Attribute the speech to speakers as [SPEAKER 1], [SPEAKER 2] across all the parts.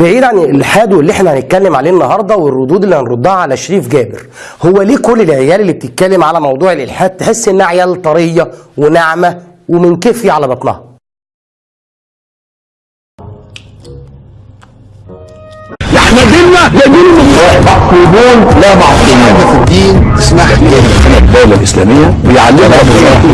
[SPEAKER 1] بعيد عن الالحاد واللي إحنا هنتكلم عليه النهارده والردود اللي هنردها على شريف جابر. هو ليه كل العيال اللي بتتكلم على موضوع الإلحاد تحس إنها عيال طرية وناعمة ومن كفي على بطنها؟
[SPEAKER 2] إحنا ديننا المصلحة معصومون لا معصومون في الدين اسمح لي. الدولة الإسلامية بيعلمها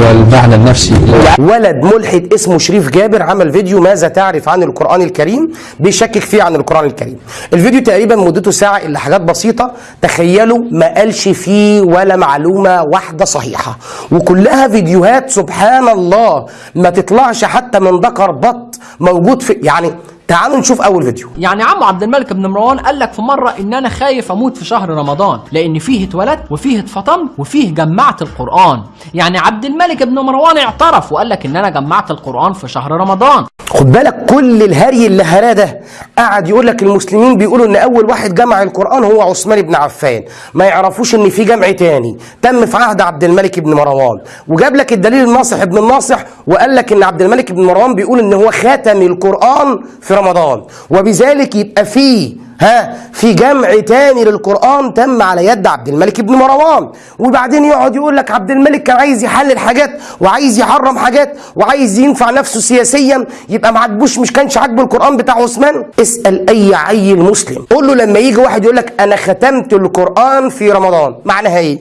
[SPEAKER 2] والمعنى النفسي.
[SPEAKER 1] ولد ملحد اسمه شريف جابر عمل فيديو ماذا تعرف عن القرآن الكريم؟ بيشكك فيه عن القرآن الكريم. الفيديو تقريبا مدته ساعة إلا حاجات بسيطة. تخيلوا ما قالش فيه ولا معلومة واحدة صحيحة. وكلها فيديوهات سبحان الله. ما تطلعش حتى من ذكر بط موجود في يعني تعالوا نشوف أول فيديو.
[SPEAKER 3] يعني عمو عبد الملك بن مروان قال لك في مرة إن أنا خايف أموت في شهر رمضان لأن فيه اتولدت وفيه اتفطمت وفيه جمعت القرآن. يعني عبد الملك بن مروان اعترف وقال لك إن أنا جمعت القرآن في شهر رمضان.
[SPEAKER 1] خد بالك كل الهري اللي هراه ده قعد يقول لك المسلمين بيقولوا إن أول واحد جمع القرآن هو عثمان بن عفان. ما يعرفوش إن في جمع تاني. تم في عهد عبد الملك بن مروان. وجاب لك الدليل الناصح ابن الناصح وقال لك إن عبد الملك بن مروان بيقول إن هو خاتم القرآن في رمضان. وبذلك يبقى فيه ها في جمع تاني للقرآن تم على يد عبد الملك بن مروان. وبعدين يقعد يقول لك عبد الملك كان عايز يحلل حاجات وعايز يحرم حاجات وعايز ينفع نفسه سياسيا يبقى ما عجبوش مش كانش عاجبه القرآن بتاع عثمان. اسأل أي عيل مسلم. قول له لما يجي واحد يقول لك أنا ختمت القرآن في رمضان معناها إيه؟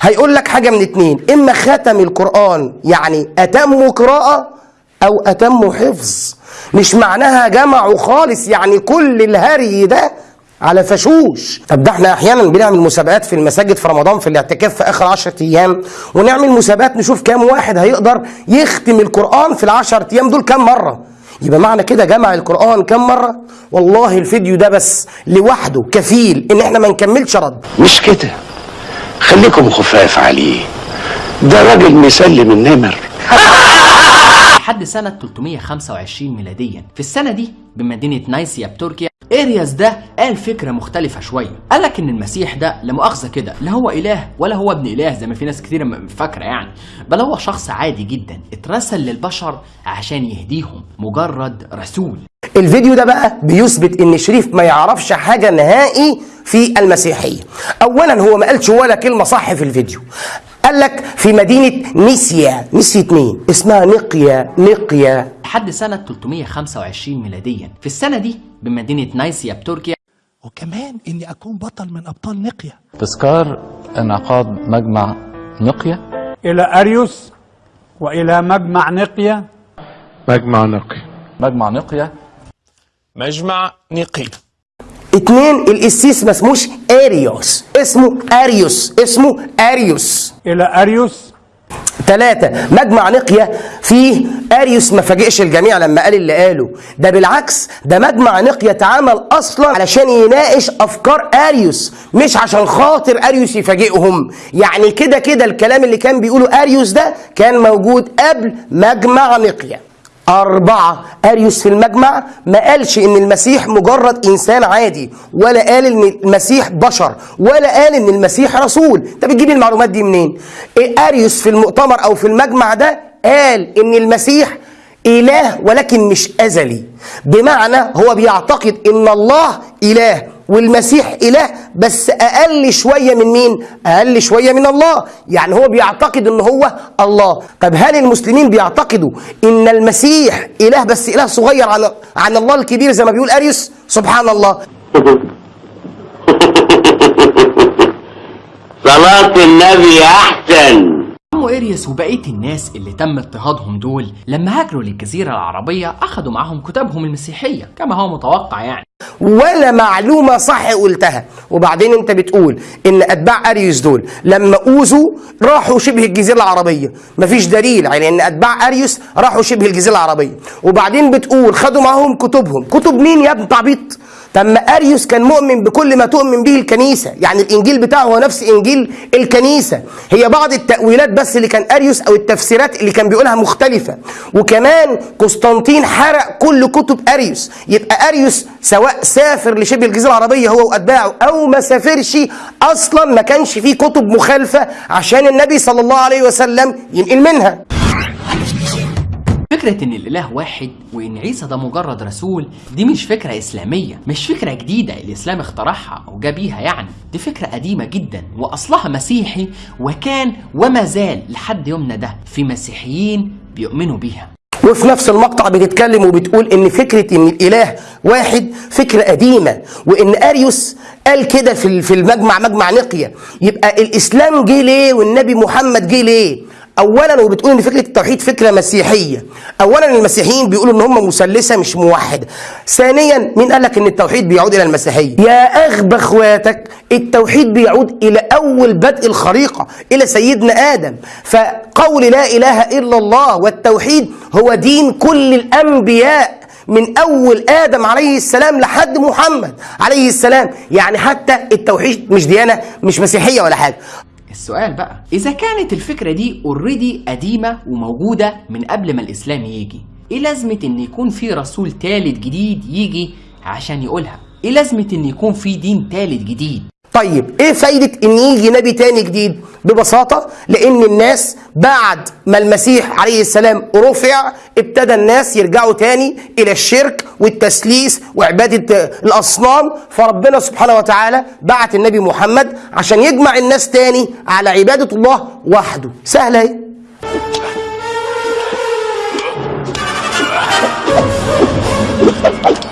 [SPEAKER 1] هيقول لك حاجة من اتنين. إما ختم القرآن يعني أتم قراءة أو أتم حفظ. مش معناها جمعوا خالص يعني كل الهري ده على فشوش. طب ده إحنا أحيانا بنعمل مسابقات في المساجد في رمضان في الاعتكاف في آخر 10 أيام ونعمل مسابقات نشوف كام واحد هيقدر يختم القرآن في العشر أيام دول كام مرة. يبقى معنى كده جمع القرآن كام مرة؟ والله الفيديو ده بس لوحده كفيل إن إحنا ما نكملش رد.
[SPEAKER 2] مش كده. خليكم خفاف عليه. ده راجل مسلم النمر.
[SPEAKER 3] لحد سنة 325 ميلاديا. في السنة دي بمدينة نايسيا بتركيا ارياس ده قال فكرة مختلفة شوية. قال لك إن المسيح ده لا مؤاخذة كده لا هو إله ولا هو ابن إله زي ما في ناس كتير فاكرة يعني. بل هو شخص عادي جدا اترسل للبشر عشان يهديهم مجرد رسول.
[SPEAKER 1] الفيديو ده بقى بيثبت إن شريف ما يعرفش حاجة نهائي في المسيحية. اولا هو ما قالش ولا كلمة صح في الفيديو. قال لك في مدينة نيسيا نسيت مين اسمها نقيا نقيا.
[SPEAKER 3] لحد سنة 325 ميلاديا. في السنة دي بمدينة نايسيا بتركيا
[SPEAKER 4] وكمان إني أكون بطل من أبطال نقيه
[SPEAKER 5] تذكار انعقاد مجمع نقية
[SPEAKER 6] إلى أريوس وإلى مجمع نقية
[SPEAKER 7] مجمع نقي
[SPEAKER 5] مجمع نقية
[SPEAKER 7] مجمع نقي
[SPEAKER 1] اتنين القسيس ما اسموش اريوس. اسمه اريوس. اسمه اريوس.
[SPEAKER 6] إلى أريوس.
[SPEAKER 1] ثلاثة مجمع نقيا فيه أريوس ما فاجئش الجميع لما قال اللي قاله. ده بالعكس ده مجمع نقيا اتعمل أصلا علشان يناقش أفكار أريوس مش عشان خاطر أريوس يفاجئهم. يعني كده كده الكلام اللي كان بيقوله أريوس ده كان موجود قبل مجمع نقيا أربعة. أريوس في المجمع ما قالش إن المسيح مجرد إنسان عادي ولا قال إن المسيح بشر ولا قال إن المسيح رسول. أنت بتجيب المعلومات دي منين؟ إيه أريوس في المؤتمر أو في المجمع ده قال إن المسيح إله ولكن مش أزلي. بمعنى هو بيعتقد إن الله إله والمسيح إله بس أقل شوية من مين؟ أقل شوية من الله. يعني هو بيعتقد إن هو الله. طب هل المسلمين بيعتقدوا إن المسيح إله بس إله صغير عن, عن الله الكبير زي ما بيقول أريوس سبحان الله.
[SPEAKER 8] صلاة النبي أحسن.
[SPEAKER 3] عمو إريس وبقية الناس اللي تم اضطهادهم دول لما هاجروا للجزيرة العربية أخدوا معاهم كتبهم المسيحية كما هو متوقع يعني.
[SPEAKER 1] ولا معلومة صح قلتها. وبعدين انت بتقول إن أتباع أريوس دول لما أوذوا راحوا شبه الجزيرة العربية. مفيش دليل على إن أتباع أريوس راحوا شبه الجزيرة العربية. وبعدين بتقول خدوا معاهم كتبهم. كتب مين يا ابن تعبيط؟ طب ما أريوس كان مؤمن بكل ما تؤمن به الكنيسة. يعني الإنجيل بتاعه هو نفس إنجيل الكنيسة. هي بعض التأويلات بس اللي كان أريوس أو التفسيرات اللي كان بيقولها مختلفة. وكمان قسطنطين حرق كل كتب أريوس. يبقى أريوس سواء سافر لشبه الجزيرة العربية هو وأتباعه أو ما سافرش أصلا ما كانش فيه كتب مخالفة عشان النبي صلى الله عليه وسلم ينقل منها.
[SPEAKER 3] فكرة إن الإله واحد وإن عيسى ده مجرد رسول دي مش فكرة إسلامية مش فكرة جديدة الإسلام اخترعها أو جاب بيها يعني. دي فكرة قديمة جدا وأصلها مسيحي وكان وما زال لحد يومنا ده في مسيحيين بيؤمنوا بيها.
[SPEAKER 1] وفي نفس المقطع بتتكلم وبتقول إن فكرة إن الإله واحد فكرة قديمة وإن أريوس قال كده في المجمع مجمع نقية. يبقى الإسلام جه ليه والنبي محمد جه ليه؟ اولا وبتقول إن فكرة التوحيد فكرة مسيحية. اولا المسيحيين بيقولوا إن هم مثلثة مش موحده ثانيا مين قال لك إن التوحيد بيعود إلى المسيحية؟ يا اغبى اخواتك التوحيد بيعود إلى أول بدء الخليقه إلى سيدنا آدم. فقول لا إله إلا الله والتوحيد هو دين كل الأنبياء من أول آدم عليه السلام لحد محمد عليه السلام. يعني حتى التوحيد مش ديانة مش مسيحية ولا حاجة.
[SPEAKER 3] السؤال بقى إذا كانت الفكرة دي اوريدي قديمة وموجودة من قبل ما الإسلام يجي إيه لازمة إن يكون في رسول تالت جديد يجي عشان يقولها؟ إيه لازمة إن يكون في دين تالت جديد؟
[SPEAKER 1] طيب إيه فايدة إن يجي نبي تاني جديد؟ ببساطة لأن الناس بعد ما المسيح عليه السلام رفع ابتدى الناس يرجعوا تاني إلى الشرك والتسليس وعبادة الأصنام. فربنا سبحانه وتعالى بعت النبي محمد عشان يجمع الناس تاني على عبادة الله وحده. سهلة أهي.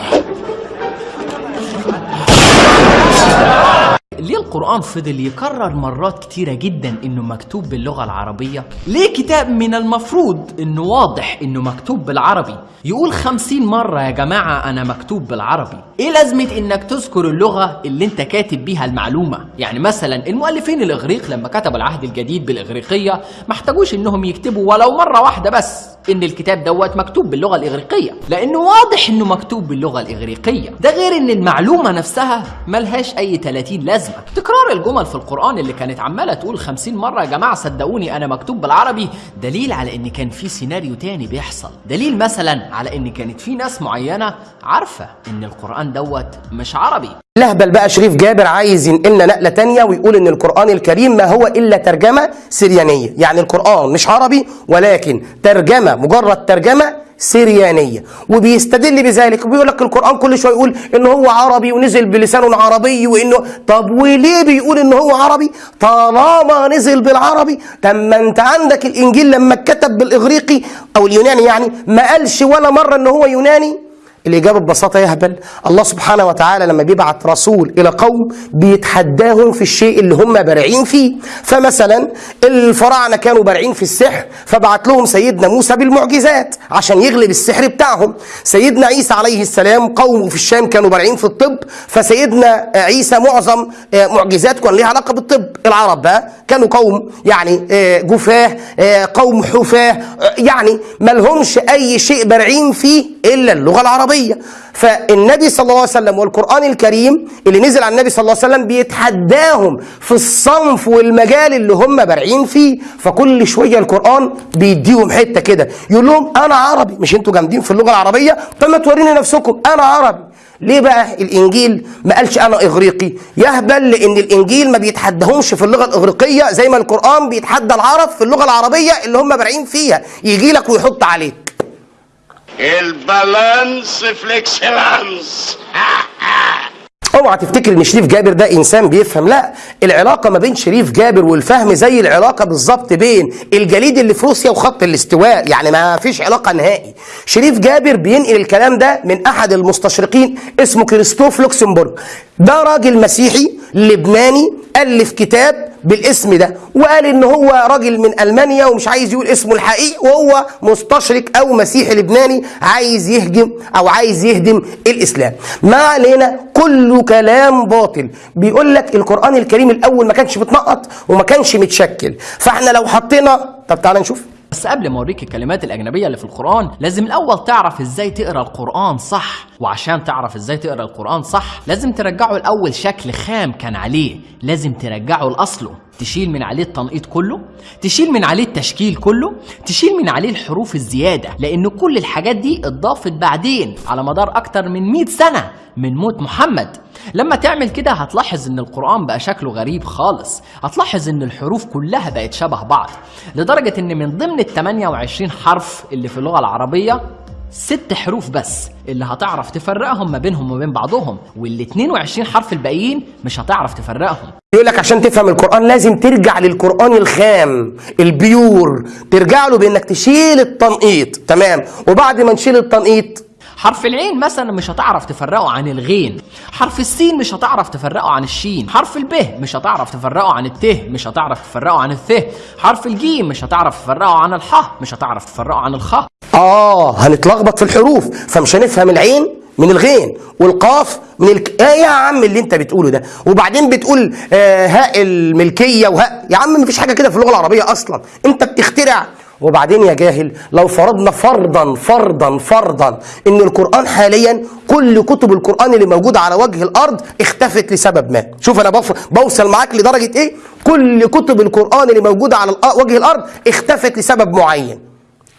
[SPEAKER 3] ليه القرآن فضل يكرر مرات كتيرة جدا إنه مكتوب باللغة العربية؟ ليه كتاب من المفروض إنه واضح إنه مكتوب بالعربي يقول خمسين مرة يا جماعة أنا مكتوب بالعربي؟ إيه لازمة إنك تذكر اللغة اللي أنت كاتب بيها المعلومة؟ يعني مثلا المؤلفين الإغريق لما كتبوا العهد الجديد بالإغريقية ما احتاجوش إنهم يكتبوا ولو مرة واحدة بس إن الكتاب دوت مكتوب باللغة الإغريقية. لأنه واضح إنه مكتوب باللغة الإغريقية. ده غير إن المعلومة نفسها ملهاش أي 30 لازمة. تكرار الجمل في القرآن اللي كانت عمالة تقول 50 مرة يا جماعة صدقوني أنا مكتوب بالعربي. دليل على إن كان في سيناريو تاني بيحصل. دليل مثلا على إن كانت في ناس معينة عارفة إن القرآن دوت مش عربي.
[SPEAKER 1] لهبل بقى شريف جابر عايز ينقلنا نقلة تانية ويقول إن القرآن الكريم ما هو إلا ترجمة سريانية. يعني القرآن مش عربي ولكن مجرد ترجمة سريانية. وبيستدل بذلك وبيقول لك القرآن كل شوية يقول ان هو عربي ونزل بلسان عربي وإنه طب وليه بيقول ان هو عربي؟ طالما نزل بالعربي طب ما أنت عندك الإنجيل لما اتكتب بالإغريقي أو اليوناني يعني ما قالش ولا مرة ان هو يوناني؟ الإجابة ببساطة يهبل. الله سبحانه وتعالى لما بيبعت رسول إلى قوم بيتحداهم في الشيء اللي هم بارعين فيه. فمثلا الفراعنة كانوا بارعين في السحر فبعت لهم سيدنا موسى بالمعجزات عشان يغلب السحر بتاعهم. سيدنا عيسى عليه السلام قومه في الشام كانوا بارعين في الطب فسيدنا عيسى معظم معجزات كان ليها علاقة بالطب. العرب بقى كانوا قوم يعني جفاه قوم حفاه يعني ملهمش أي شيء بارعين فيه إلا اللغة العربية. العربية فالنبي صلى الله عليه وسلم والقرآن الكريم اللي نزل على النبي صلى الله عليه وسلم بيتحداهم في الصنف والمجال اللي هم بارعين فيه. فكل شوية القرآن بيديهم حتة كده. يقول لهم أنا عربي. مش أنتوا جامدين في اللغة العربية؟ طب ما توريني نفسكم. أنا عربي. ليه بقى الإنجيل ما قالش أنا إغريقي؟ يا أهبل لأن الإنجيل ما بيتحدهمش في اللغة الإغريقية زي ما القرآن بيتحدى العرب في اللغة العربية اللي هم بارعين فيها. يجي لك ويحط عليك.
[SPEAKER 8] ال balance في ال excellence
[SPEAKER 1] اوعى تفتكر إن شريف جابر ده إنسان بيفهم لا العلاقة ما بين شريف جابر والفهم زي العلاقة بالظبط بين الجليد اللي في روسيا وخط الاستواء يعني ما فيش علاقة نهائي. شريف جابر بينقل الكلام ده من أحد المستشرقين اسمه كريستوف لوكسمبورغ. ده راجل مسيحي لبناني الف كتاب بالاسم ده. وقال إن هو راجل من ألمانيا ومش عايز يقول اسمه الحقيقي وهو مستشرق أو مسيحي لبناني عايز يهجم أو عايز يهدم الإسلام. ما علينا كله كلام باطل. بيقول لك القرآن الكريم الأول ما كانش متنقط وما كانش متشكل. فإحنا لو حطينا طب تعالى نشوف.
[SPEAKER 3] بس قبل ما أوريك الكلمات الأجنبية اللي في القرآن لازم الأول تعرف إزاي تقرأ القرآن صح. وعشان تعرف إزاي تقرأ القرآن صح لازم ترجعه الأول شكل خام كان عليه. لازم ترجعه لأصله. تشيل من عليه التنقيط كله تشيل من عليه التشكيل كله تشيل من عليه الحروف الزيادة لأن كل الحاجات دي اتضافت بعدين على مدار أكتر من 100 سنة من موت محمد. لما تعمل كده هتلاحظ إن القرآن بقى شكله غريب خالص هتلاحظ إن الحروف كلها بقت شبه بعض لدرجة إن من ضمن ال 28 حرف اللي في اللغة العربية ست حروف بس اللي هتعرف تفرقهم ما بينهم وبين بعضهم وال 22 حرف الباقيين مش هتعرف تفرقهم.
[SPEAKER 1] يقول لك عشان تفهم القرآن لازم ترجع للقرآن الخام البيور ترجع له بإنك تشيل التنقيط. تمام. وبعد ما نشيل التنقيط
[SPEAKER 3] حرف العين مثلا مش هتعرف تفرقه عن الغين. حرف السين مش هتعرف تفرقه عن الشين. حرف الب مش هتعرف تفرقه عن الت مش هتعرف تفرقه عن الث. حرف الجيم مش هتعرف تفرقه عن الح مش هتعرف تفرقه عن الخ.
[SPEAKER 1] آه هنتلخبط في الحروف. فمش هنفهم العين؟ من الغين والقاف من الك... إيه يا عم اللي انت بتقوله ده. وبعدين بتقول آه هاء الملكية وهاء يا عم مفيش حاجة كده في اللغة العربية أصلا. انت بتخترع. وبعدين يا جاهل لو فرضنا فرضا فرضا فرضا إن القرآن حاليا كل كتب القرآن اللي موجودة على وجه الأرض اختفت لسبب ما. شوف أنا. بوصل معاك لدرجة إيه؟ كل كتب القرآن اللي موجودة على وجه الأرض اختفت لسبب معين.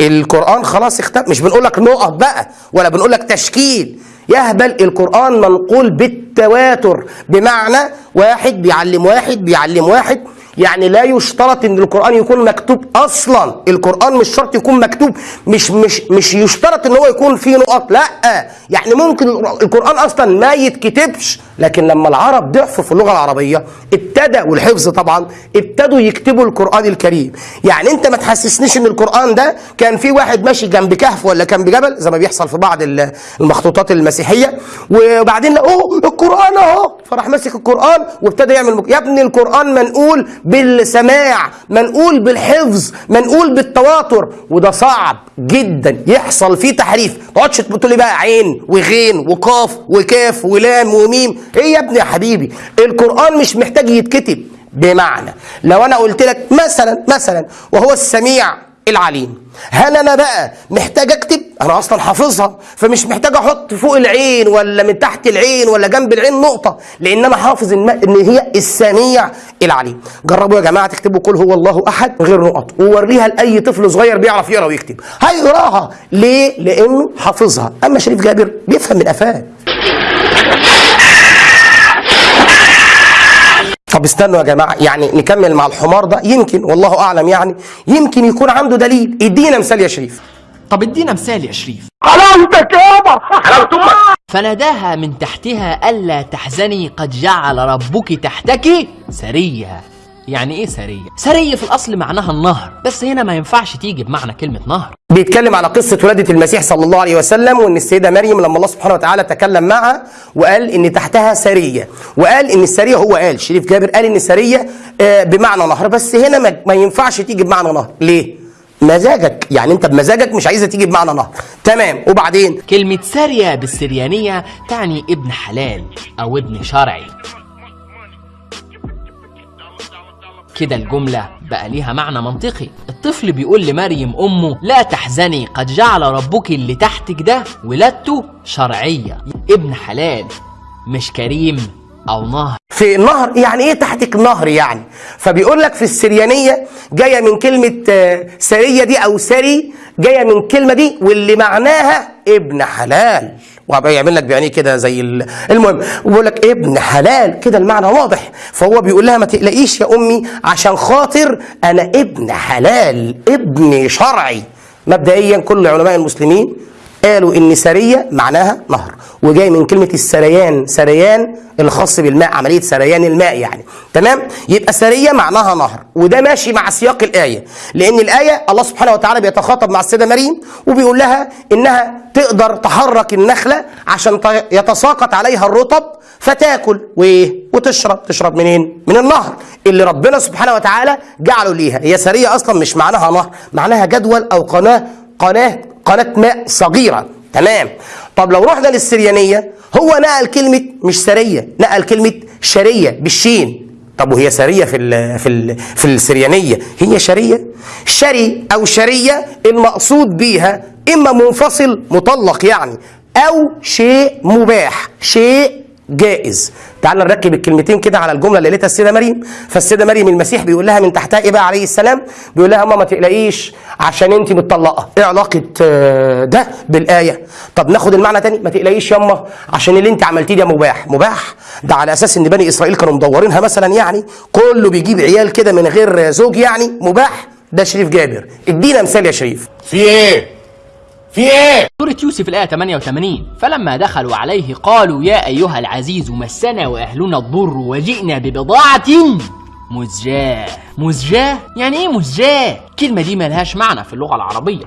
[SPEAKER 1] القرآن خلاص اختفى مش بنقول لك نقط بقى ولا بنقول لك تشكيل. يهبل القرآن منقول بالتواتر بمعنى واحد بيعلم واحد بيعلم واحد. يعني لا يشترط إن القرآن يكون مكتوب أصلا. القرآن مش شرط يكون مكتوب مش مش مش يشترط إن هو يكون فيه نقط لا. يعني ممكن القرآن أصلا ما يتكتبش لكن لما العرب ضعفوا في اللغة العربية ابتدى والحفظ طبعا ابتدوا يكتبوا القرآن الكريم. يعني أنت ما تحسسنيش إن القرآن ده كان في واحد ماشي جنب كهف ولا كان بجبل زي ما بيحصل في بعض ال- المخطوطات المسيحية. وبعدين أوه القرآن أهو. فراح ماسك القرآن وابتدى يعمل. يا ابني القرآن منقول بالسماع منقول بالحفظ منقول بالتواتر. وده صعب جدا يحصل فيه تحريف. ما تقعدش تقول لي بقى عين وغين وقاف وكاف ولام وميم. إيه يا ابني يا حبيبي؟ القرآن مش محتاج يتكتب. بمعنى لو أنا قلت لك مثلا مثلا وهو السميع العليم. هل أنا بقى محتاج أكتب؟ أنا أصلا حافظها فمش محتاج أحط فوق العين ولا من تحت العين ولا جنب العين نقطة لأن أنا حافظ إن هي السميع العليم. جربوا يا جماعة تكتبوا قل هو الله أحد غير نقط ووريها لأي طفل صغير بيعرف يقرأ ويكتب. هيقراها ليه؟ لأنه حافظها. أما شريف جابر بيفهم من قفاه. طب استنوا يا جماعة يعني نكمل مع الحمار ده يمكن والله أعلم يعني يمكن يكون عنده دليل. ادينا مثال يا شريف.
[SPEAKER 3] طب ادينا مثال يا شريف.
[SPEAKER 8] حلاوتك يابا حلاوة أمك
[SPEAKER 3] فناداها من تحتها ألا تحزني قد جعل ربك تحتك سرية يعني إيه سرية؟ سرية في الأصل معناها النهر بس هنا ما ينفعش تيجي بمعنى كلمة نهر.
[SPEAKER 1] بيتكلم على قصة ولادة المسيح صلى الله عليه وسلم وإن السيدة مريم لما الله سبحانه وتعالى تكلم معها وقال إن تحتها سرية وقال إن السرية هو قال شريف جابر قال إن السرية آه، بمعنى نهر بس هنا ما, ينفعش تيجي بمعنى نهر. ليه؟ مزاجك يعني أنت بمزاجك مش عايزة تيجي بمعنى نهر. تمام وبعدين؟
[SPEAKER 3] كلمة سارية بالسريانية تعني ابن حلال أو ابن شرعي. كده الجملة بقى ليها معنى منطقي. الطفل بيقول لمريم أمه لا تحزني قد جعل ربك اللي تحتك ده ولادته شرعية. ابن حلال مش كريم أو نهر.
[SPEAKER 1] في النهر يعني إيه تحتك نهر يعني؟ فبيقول لك في السريانية جاية من كلمة آه، سرية دي أو سري جاية من الكلمة دي واللي معناها ابن حلال. وهبقى يعمل لك بعينيه كده زي ال- المهم بيقول لك ابن حلال. كده المعنى واضح. فهو بيقول لها ما تقلقيش يا أمي عشان خاطر أنا ابن حلال ابن شرعي. مبدئيا كل علماء المسلمين قالوا إن سرية معناها نهر وجاي من كلمة السريان سريان الخاص بالماء عملية سريان الماء يعني. تمام؟ يبقى سرية معناها نهر وده ماشي مع سياق الآية لأن الآية الله سبحانه وتعالى بيتخاطب مع السيده مريم وبيقول لها إنها تقدر تحرك النخلة عشان يتساقط عليها الرطب فتاكل وإيه؟ وتشرب. تشرب منين؟ من النهر اللي ربنا سبحانه وتعالى جعله ليها. هي سرية أصلا مش معناها نهر معناها جدول أو قناة قناة قناه ماء صغيرة. تمام. طب لو رحنا للسريانية هو نقل كلمة مش سرية نقل كلمة شرية بالشين. طب وهي سرية في ال في ال في السريانية؟ هي شرية. شري أو شرية المقصود بيها إما منفصل مطلق يعني أو شيء مباح شيء جائز. تعال نركب الكلمتين كده على الجملة اللي قالتها السيدة مريم. فالسيدة مريم المسيح بيقول لها من تحتها إيه بقى عليه السلام بيقول لها ماما ما تقلقيش عشان أنت متطلقة. إيه علاقة آه، ده بالآية؟ طب ناخد المعنى تاني؟ ما تقلقيش ياما عشان اللي أنت عملتيه ده مباح. مباح؟ ده على أساس إن بني إسرائيل كانوا مدورينها مثلا يعني كله بيجيب عيال كده من غير زوج يعني مباح؟ ده شريف جابر. ادينا مثال يا شريف.
[SPEAKER 7] في إيه؟ في إيه
[SPEAKER 3] سورة يوسف الآية 88 فلما دخلوا عليه قالوا يا أيها العزيز مسنا وأهلنا الضر وجئنا ببضاعة مزجاة مزجاة؟ يعني إيه مزجاة؟ الكلمة دي ملهاش معنى في اللغة العربية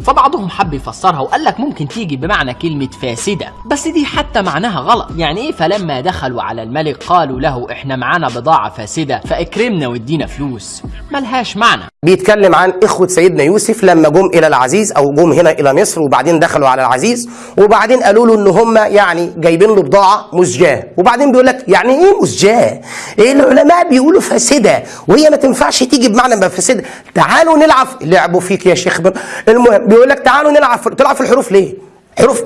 [SPEAKER 3] فبعضهم حب يفسرها وقال لك ممكن تيجي بمعنى كلمة فاسدة. بس دي حتى معناها غلط. يعني إيه؟ فلما دخلوا على الملك قالوا له إحنا معانا بضاعة فاسدة فاكرمنا وادينا فلوس. ملهاش معنى.
[SPEAKER 1] بيتكلم عن إخوة سيدنا يوسف لما جم إلى العزيز أو جم هنا إلى مصر وبعدين دخلوا على العزيز وبعدين قالوا له إن هم يعني جايبين له بضاعة مزجاة. وبعدين بيقول لك يعني إيه مزجاة؟ إيه العلماء بيقولوا فاسدة وهي ما تنفعش تيجي بمعنى ما فاسدة. تعالوا نلعب. لعبوا فيك يا شيخ المهم بيقول لك تعالوا نلعب. تلعب في الحروف ليه؟ حروف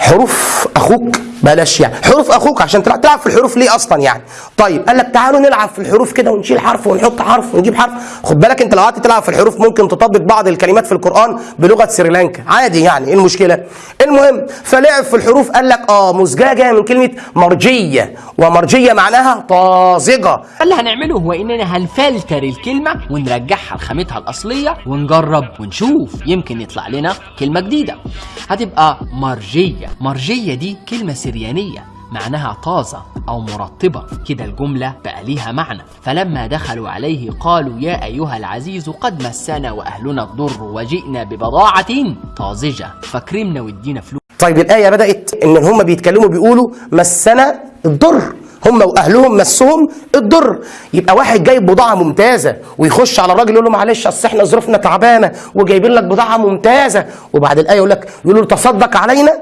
[SPEAKER 1] حروف أخوك بلاش يعني. حروف أخوك عشان تلعب تلعب في الحروف ليه أصلا يعني؟ طيب قال لك تعالوا نلعب في الحروف كده ونشيل حرف ونحط حرف ونجيب حرف. خد بالك أنت لو قعدت تلعب في الحروف ممكن تطبق بعض الكلمات في القرآن بلغة سريلانكا. عادي يعني إيه المشكلة؟ المهم فلعب في الحروف قال لك آه مزجاة جاية من كلمة مرجية. ومرجية معناها طازجة.
[SPEAKER 3] فاللي هنعمله هو إننا هنفلتر الكلمة ونرجعها لخامتها الأصلية ونجرب ونشوف. يمكن يطلع لنا كلمة جديدة. هتبقى مرجية. مرجية دي كلمة سريانية معناها طازة أو مرطبة. كده الجملة بقى ليها معنى. فلما دخلوا عليه قالوا يا أيها العزيز قد مسنا وأهلنا الضر وجئنا ببضاعة طازجة. فاكرمنا وادينا فلوس
[SPEAKER 1] طيب الآية بدأت إن هم بيتكلموا بيقولوا مسنا الضر. هم وأهلهم مسهم الضر. يبقى واحد جايب بضاعة ممتازة ويخش على الراجل يقول له معلش أصل إحنا ظروفنا تعبانة. وجايبين لك بضاعة ممتازة. وبعد الآية يقول لك يقول له تصدق علينا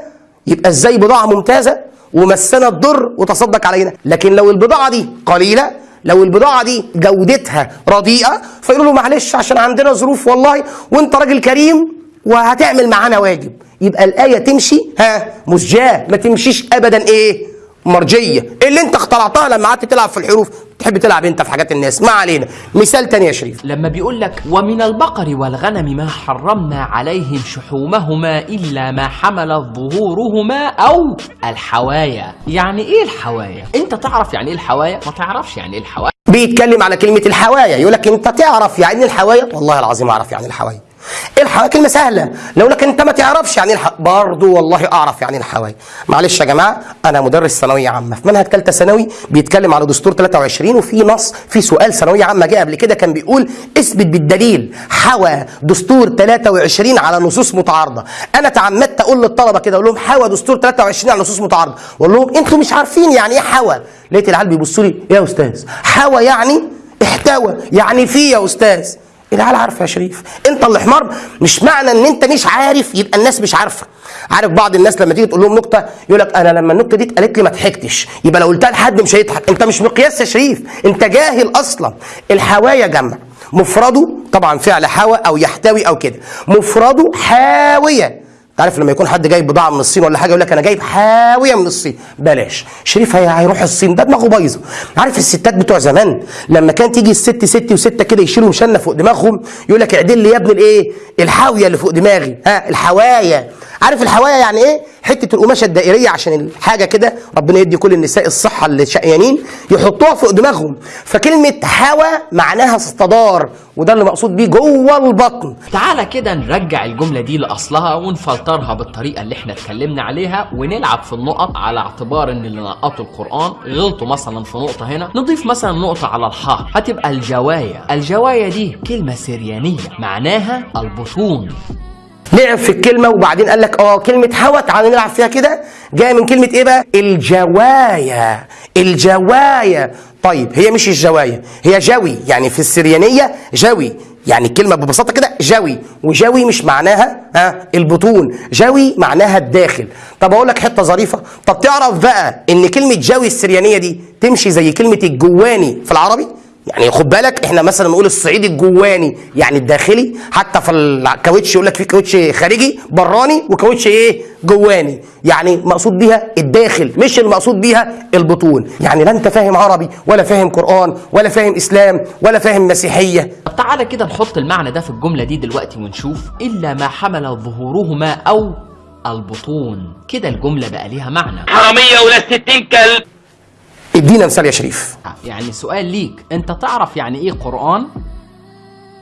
[SPEAKER 1] يبقى إزاي بضاعة ممتازة ومسنا الضر وتصدق علينا. لكن لو البضاعة دي قليلة لو البضاعة دي جودتها رديئة فيقولوا له معلش عشان عندنا ظروف والله وانت راجل كريم وهتعمل معانا واجب. يبقى الآية تمشي؟ ها مسجاة ما تمشيش أبدا. إيه؟ مرجية اللي انت اخترعتها لما قعدت تلعب في الحروف تحب تلعب انت في حاجات الناس. ما علينا. مثال تاني يا شريف.
[SPEAKER 3] لما بيقول لك ومن البقر والغنم ما حرمنا عليهم شحومهما إلا ما حملت ظهورهما أو الحوايا. يعني إيه الحوايا؟ أنت تعرف يعني إيه الحوايا؟ ما تعرفش يعني إيه الحوايا.
[SPEAKER 1] بيتكلم على كلمة الحوايا. يقول لك أنت تعرف يعني الحوايا؟ والله العظيم أعرف يعني الحوايا. الحوايا كلمة سهلة لو لك انت ما تعرفش يعني الح... برضه والله أعرف يعني الحوايا معلش يا جماعة أنا مدرس ثانوية عامة. في منهج ثالثة ثانوي بيتكلم على دستور 23 وفي نص في سؤال ثانوية عامة جه قبل كده كان بيقول اثبت بالدليل. حوى دستور 23 على نصوص متعارضة. أنا تعمدت أقول للطلبة كده أقول لهم حوى دستور 23 على نصوص متعارضة. واقول لهم أنتوا مش عارفين يعني إيه حوى. لقيت العيال بيبصوا لي يا أستاذ حوى يعني احتوى. يعني في يا أستاذ؟ العيال عارفة يا شريف. انت اللي حمار. مش معنى ان انت مش عارف يبقى الناس مش عارفة. عارف بعض الناس لما تيجي تقول لهم نكتة يقول لك أنا لما النكتة دي اتقالت لي ما ضحكتش. يبقى لو قلتها لحد مش هيضحك. انت مش مقياس يا شريف. انت جاهل أصلا. الحوايا جمع مفرده طبعا فعل حوى أو يحتوي أو كده. مفرده حاوية. تعرف لما يكون حد جايب بضاعة من الصين ولا حاجة يقول لك أنا جايب حاوية من الصين. بلاش. شريف هي هيروح الصين. ده دماغه بايظة. عارف الستات بتوع زمان؟ لما كان تيجي الست ست وستة كده يشيلوا مشنة فوق دماغهم يقول لك اعدل لي يا ابني الايه؟ الحاوية اللي فوق دماغي. ها؟ الحوايا. عارف الحوايا يعني إيه؟ حتة القماشة الدائرية عشان الحاجة كده ربنا يدي كل النساء الصحة اللي شقيانين يحطوها فوق دماغهم. فكلمة حوى معناها استدار وده اللي مقصود بيه جوه البطن.
[SPEAKER 3] تعالى كده نرجع الجملة دي لأصلها ونفلترها بالطريقة اللي إحنا اتكلمنا عليها ونلعب في النقط على اعتبار إن اللي نقطوا القرآن غلطوا مثلا في نقطة هنا. نضيف مثلا نقطة على الحاء هتبقى الجوايا. الجوايا دي كلمة سريانية معناها البطون.
[SPEAKER 1] لعب في الكلمة وبعدين قال لك آه كلمة حوى تعالى نلعب فيها كده. جاية من كلمة إيه بقى؟ الجوايا الجوايا. طيب هي مش الجوايا هي جوي يعني في السريانية جوي يعني الكلمة ببساطة كده جوي وجوي مش معناها ها البطون جوي معناها الداخل. طب أقول لك حتة ظريفة. طب تعرف بقى إن كلمة جوي السريانية دي تمشي زي كلمة الجواني في العربي؟ يعني خد بالك إحنا مثلا نقول الصعيد الجواني يعني الداخلي حتى في الكاوتش يقول لك في كاوتش خارجي براني وكاوتش إيه؟ جواني. يعني مقصود بيها الداخل مش المقصود بيها البطون. يعني لا أنت فاهم عربي ولا فاهم قرآن ولا فاهم إسلام ولا فاهم مسيحية.
[SPEAKER 3] طب تعالى كده نحط المعنى ده في الجملة دي دلوقتي ونشوف. إلا ما حمل ظهورهما أو البطون. كده الجملة بقى ليها معنى.
[SPEAKER 8] حرامية ولا ستين كلب
[SPEAKER 1] ادينا مثال يا شريف.
[SPEAKER 3] يعني سؤال ليك. أنت تعرف يعني إيه قرآن؟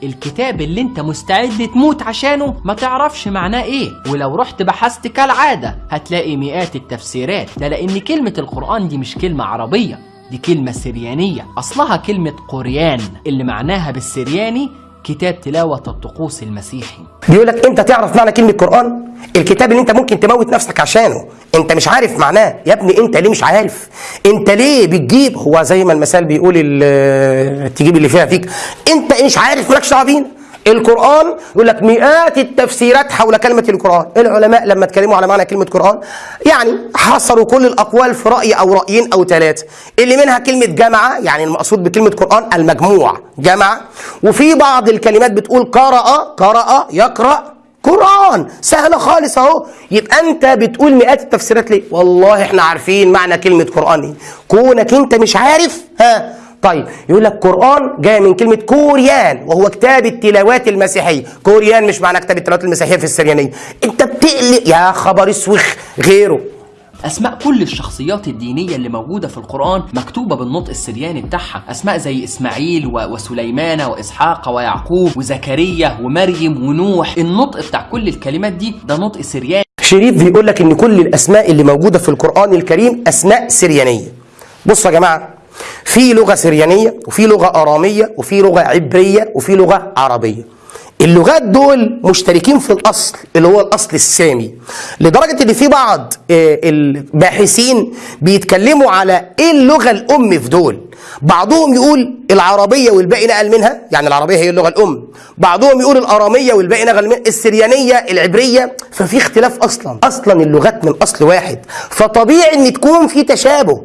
[SPEAKER 3] الكتاب اللي أنت مستعد تموت عشانه ما تعرفش معناه إيه. ولو رحت بحثت كالعادة هتلاقي مئات التفسيرات. ده لأن كلمة القرآن دي مش كلمة عربية دي كلمة سريانية. أصلها كلمة قريان اللي معناها بالسرياني كتاب تلاوة الطقوس المسيحي.
[SPEAKER 1] بيقول لك أنت تعرف معنى كلمة قرآن؟ الكتاب اللي انت ممكن تموت نفسك عشانه انت مش عارف معناه. يا ابني انت ليه مش عارف؟ انت ليه بتجيب؟ هو زي ما المثال بيقول تجيب اللي فيها فيك. انت مش عارف مالكش دعوة القرآن يقول لك مئات التفسيرات حول كلمة القرآن. العلماء لما اتكلموا على معنى كلمة قرآن يعني حصروا كل الأقوال في رأي أو رأيين أو ثلاثة اللي منها كلمة جمعة يعني المقصود بكلمة قرآن المجموع جمع. وفي بعض الكلمات بتقول قرأ قرأ يقرأ قرآن. سهلة خالص اهو. يبقى انت بتقول مئات التفسيرات ليه؟ والله إحنا عارفين معنى كلمة قرآن إيه. كونك انت مش عارف. ها؟ طيب يقول لك قرآن جاي من كلمة كوريان وهو كتاب التلاوات المسيحية. كوريان مش معنى كتاب التلاوات المسيحية في السريانية. انت بتقلق يا خبر اسوخ. غيره.
[SPEAKER 3] أسماء كل الشخصيات الدينية اللي موجودة في القرآن مكتوبة بالنطق السرياني بتاعها. أسماء زي إسماعيل و- وسليمان وإسحاق ويعقوب وزكريا ومريم ونوح. النطق بتاع كل الكلمات دي ده نطق سرياني.
[SPEAKER 1] شريف بيقول لك إن كل الأسماء اللي موجودة في القرآن الكريم أسماء سريانية. بصوا يا جماعة في لغة سريانية وفي لغة آرامية وفي لغة عبرية وفي لغة عربية. اللغات دول مشتركين في الأصل اللي هو الأصل السامي. لدرجة إن في بعض آه، الباحثين بيتكلموا على إيه اللغة الأم في دول. بعضهم يقول العربية والباقي نقل منها يعني العربية هي اللغة الأم. بعضهم يقول الأرامية والباقي نقل منها السريانية العبرية. ففي اختلاف أصلا. أصلا اللغات من أصل واحد. فطبيعي إن تكون في تشابه.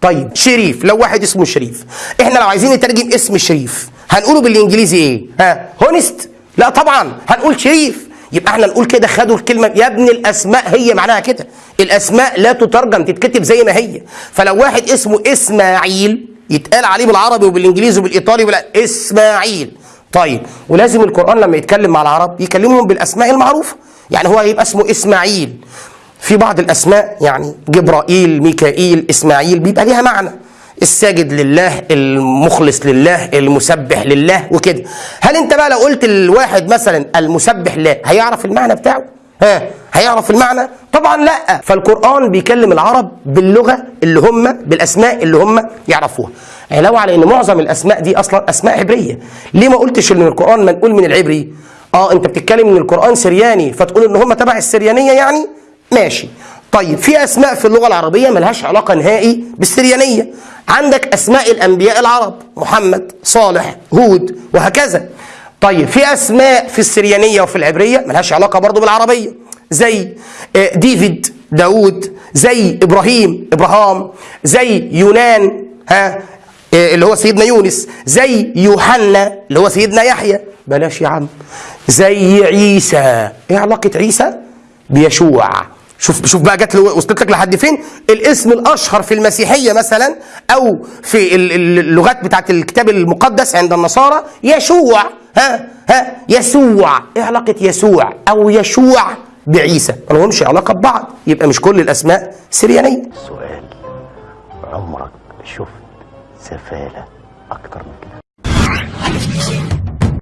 [SPEAKER 1] طيب شريف. لو واحد اسمه شريف. إحنا لو عايزين نترجم اسم شريف هنقوله بالإنجليزي إيه؟ ها هونست لا طبعا هنقول شريف. يبقى إحنا نقول كده خدوا الكلمة. يا ابن الأسماء هي معناها كده. الأسماء لا تترجم تتكتب زي ما هي. فلو واحد اسمه إسماعيل يتقال عليه بالعربي وبالإنجليزي وبالإيطالي وبال إسماعيل. طيب ولازم القرآن لما يتكلم مع العرب يكلمهم بالأسماء المعروفة. يعني هو هيبقى اسمه إسماعيل. في بعض الأسماء يعني جبرائيل ميكائيل إسماعيل بيبقى ليها معنى. الساجد لله المخلص لله المسبح لله وكده. هل انت بقى لو قلت الواحد مثلا المسبح لله هيعرف المعنى بتاعه؟ ها هيعرف المعنى؟ طبعا لا. فالقرآن بيكلم العرب باللغة اللي هم بالأسماء اللي هم يعرفوها. علاوه على إن معظم الأسماء دي أصلا أسماء عبرية. ليه ما قلتش إن القرآن منقول من العبري؟ آه أنت بتتكلم إن القرآن سرياني فتقول إن هم تبع السريانية يعني؟ ماشي. طيب في أسماء في اللغة العربية ملهاش علاقة نهائي بالسريانية. عندك أسماء الأنبياء العرب محمد صالح هود وهكذا. طيب في أسماء في السريانية وفي العبرية ملهاش علاقة برضو بالعربية. زي آه، ديفيد داود زي إبراهيم إبراهام زي يونان ها آه، اللي هو سيدنا يونس زي يوحنا اللي هو سيدنا يحيى. بلاش يا عم. زي عيسى. إيه علاقة عيسى؟ بيشوع. شوف شوف بقى جت وصلت لك لحد فين؟ الاسم الأشهر في المسيحية مثلا أو في ال- ال- اللغات بتاعت الكتاب المقدس عند النصارى يشوع. ها؟ ها؟ يسوع. إيه علاقة يسوع؟ أو يشوع بعيسى. ما لهمش علاقة ببعض. يبقى مش كل الأسماء سريانية.
[SPEAKER 9] سؤال. عمرك شفت سفالة أكتر من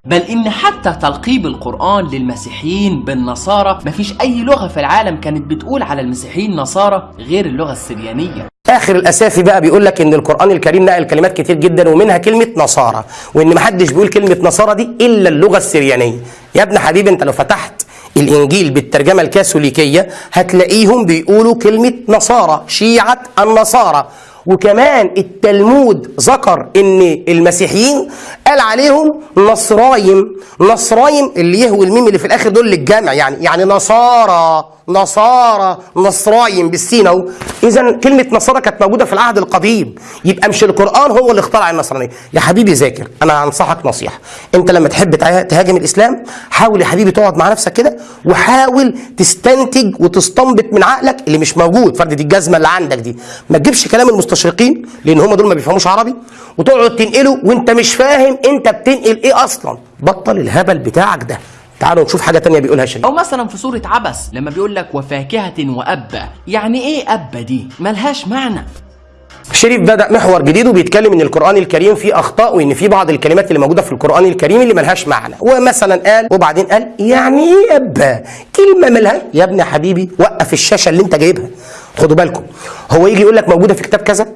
[SPEAKER 3] بل إن حتى تلقيب القرآن للمسيحيين بالنصارى مفيش أي لغة في العالم كانت بتقول على المسيحيين نصارى غير اللغة السريانية.
[SPEAKER 1] آخر الاسافي بقى بيقول لك إن القرآن الكريم نقل كلمات كتير جدا ومنها كلمة نصارى. وإن محدش بيقول كلمة نصارى دي إلا اللغة السريانية. يا ابن حبيبي أنت لو فتحت الإنجيل بالترجمة الكاثوليكية هتلاقيهم بيقولوا كلمة نصارى شيعة النصارى. وكمان التلمود ذكر إن المسيحيين قال عليهم نصرايم. نصرايم اللي يهوي الميم اللي في الآخر دول للجامع يعني يعني نصارى نصارى نصرايم بالسين اهو إذا كلمة نصارى كانت موجودة في العهد القديم. يبقى مش القرآن هو اللي اخترع النصرانية. يا حبيبي ذاكر أنا هنصحك نصيحة. أنت لما تحب تهاجم الإسلام حاول يا حبيبي تقعد مع نفسك كده وحاول تستنتج وتستنبط من عقلك اللي مش موجود. فرد دي الجزمة اللي عندك دي. ما تجيبش كلام المستشرقين لأن هم دول ما بيفهموش عربي. وتقعد تنقله وأنت مش فاهم انت بتنقل إيه أصلا؟ بطل الهبل بتاعك ده. تعالوا نشوف حاجة تانية بيقولها شريف.
[SPEAKER 3] أو مثلا في سوره عبس لما بيقول لك وفاكهة وأبا. يعني إيه أبا دي؟ ملهاش معنى.
[SPEAKER 1] شريف بدأ محور جديد وبيتكلم إن القرآن الكريم فيه أخطاء وإن في بعض الكلمات اللي موجودة في القرآن الكريم اللي ملهاش معنى. ومثلا قال وبعدين قال يعني إيه أبا؟ كلمة ملهاش. يا ابني يا حبيبي وقف الشاشة اللي أنت جايبها. خدوا بالكم. هو يجي يقول لك موجودة في كتاب كذا؟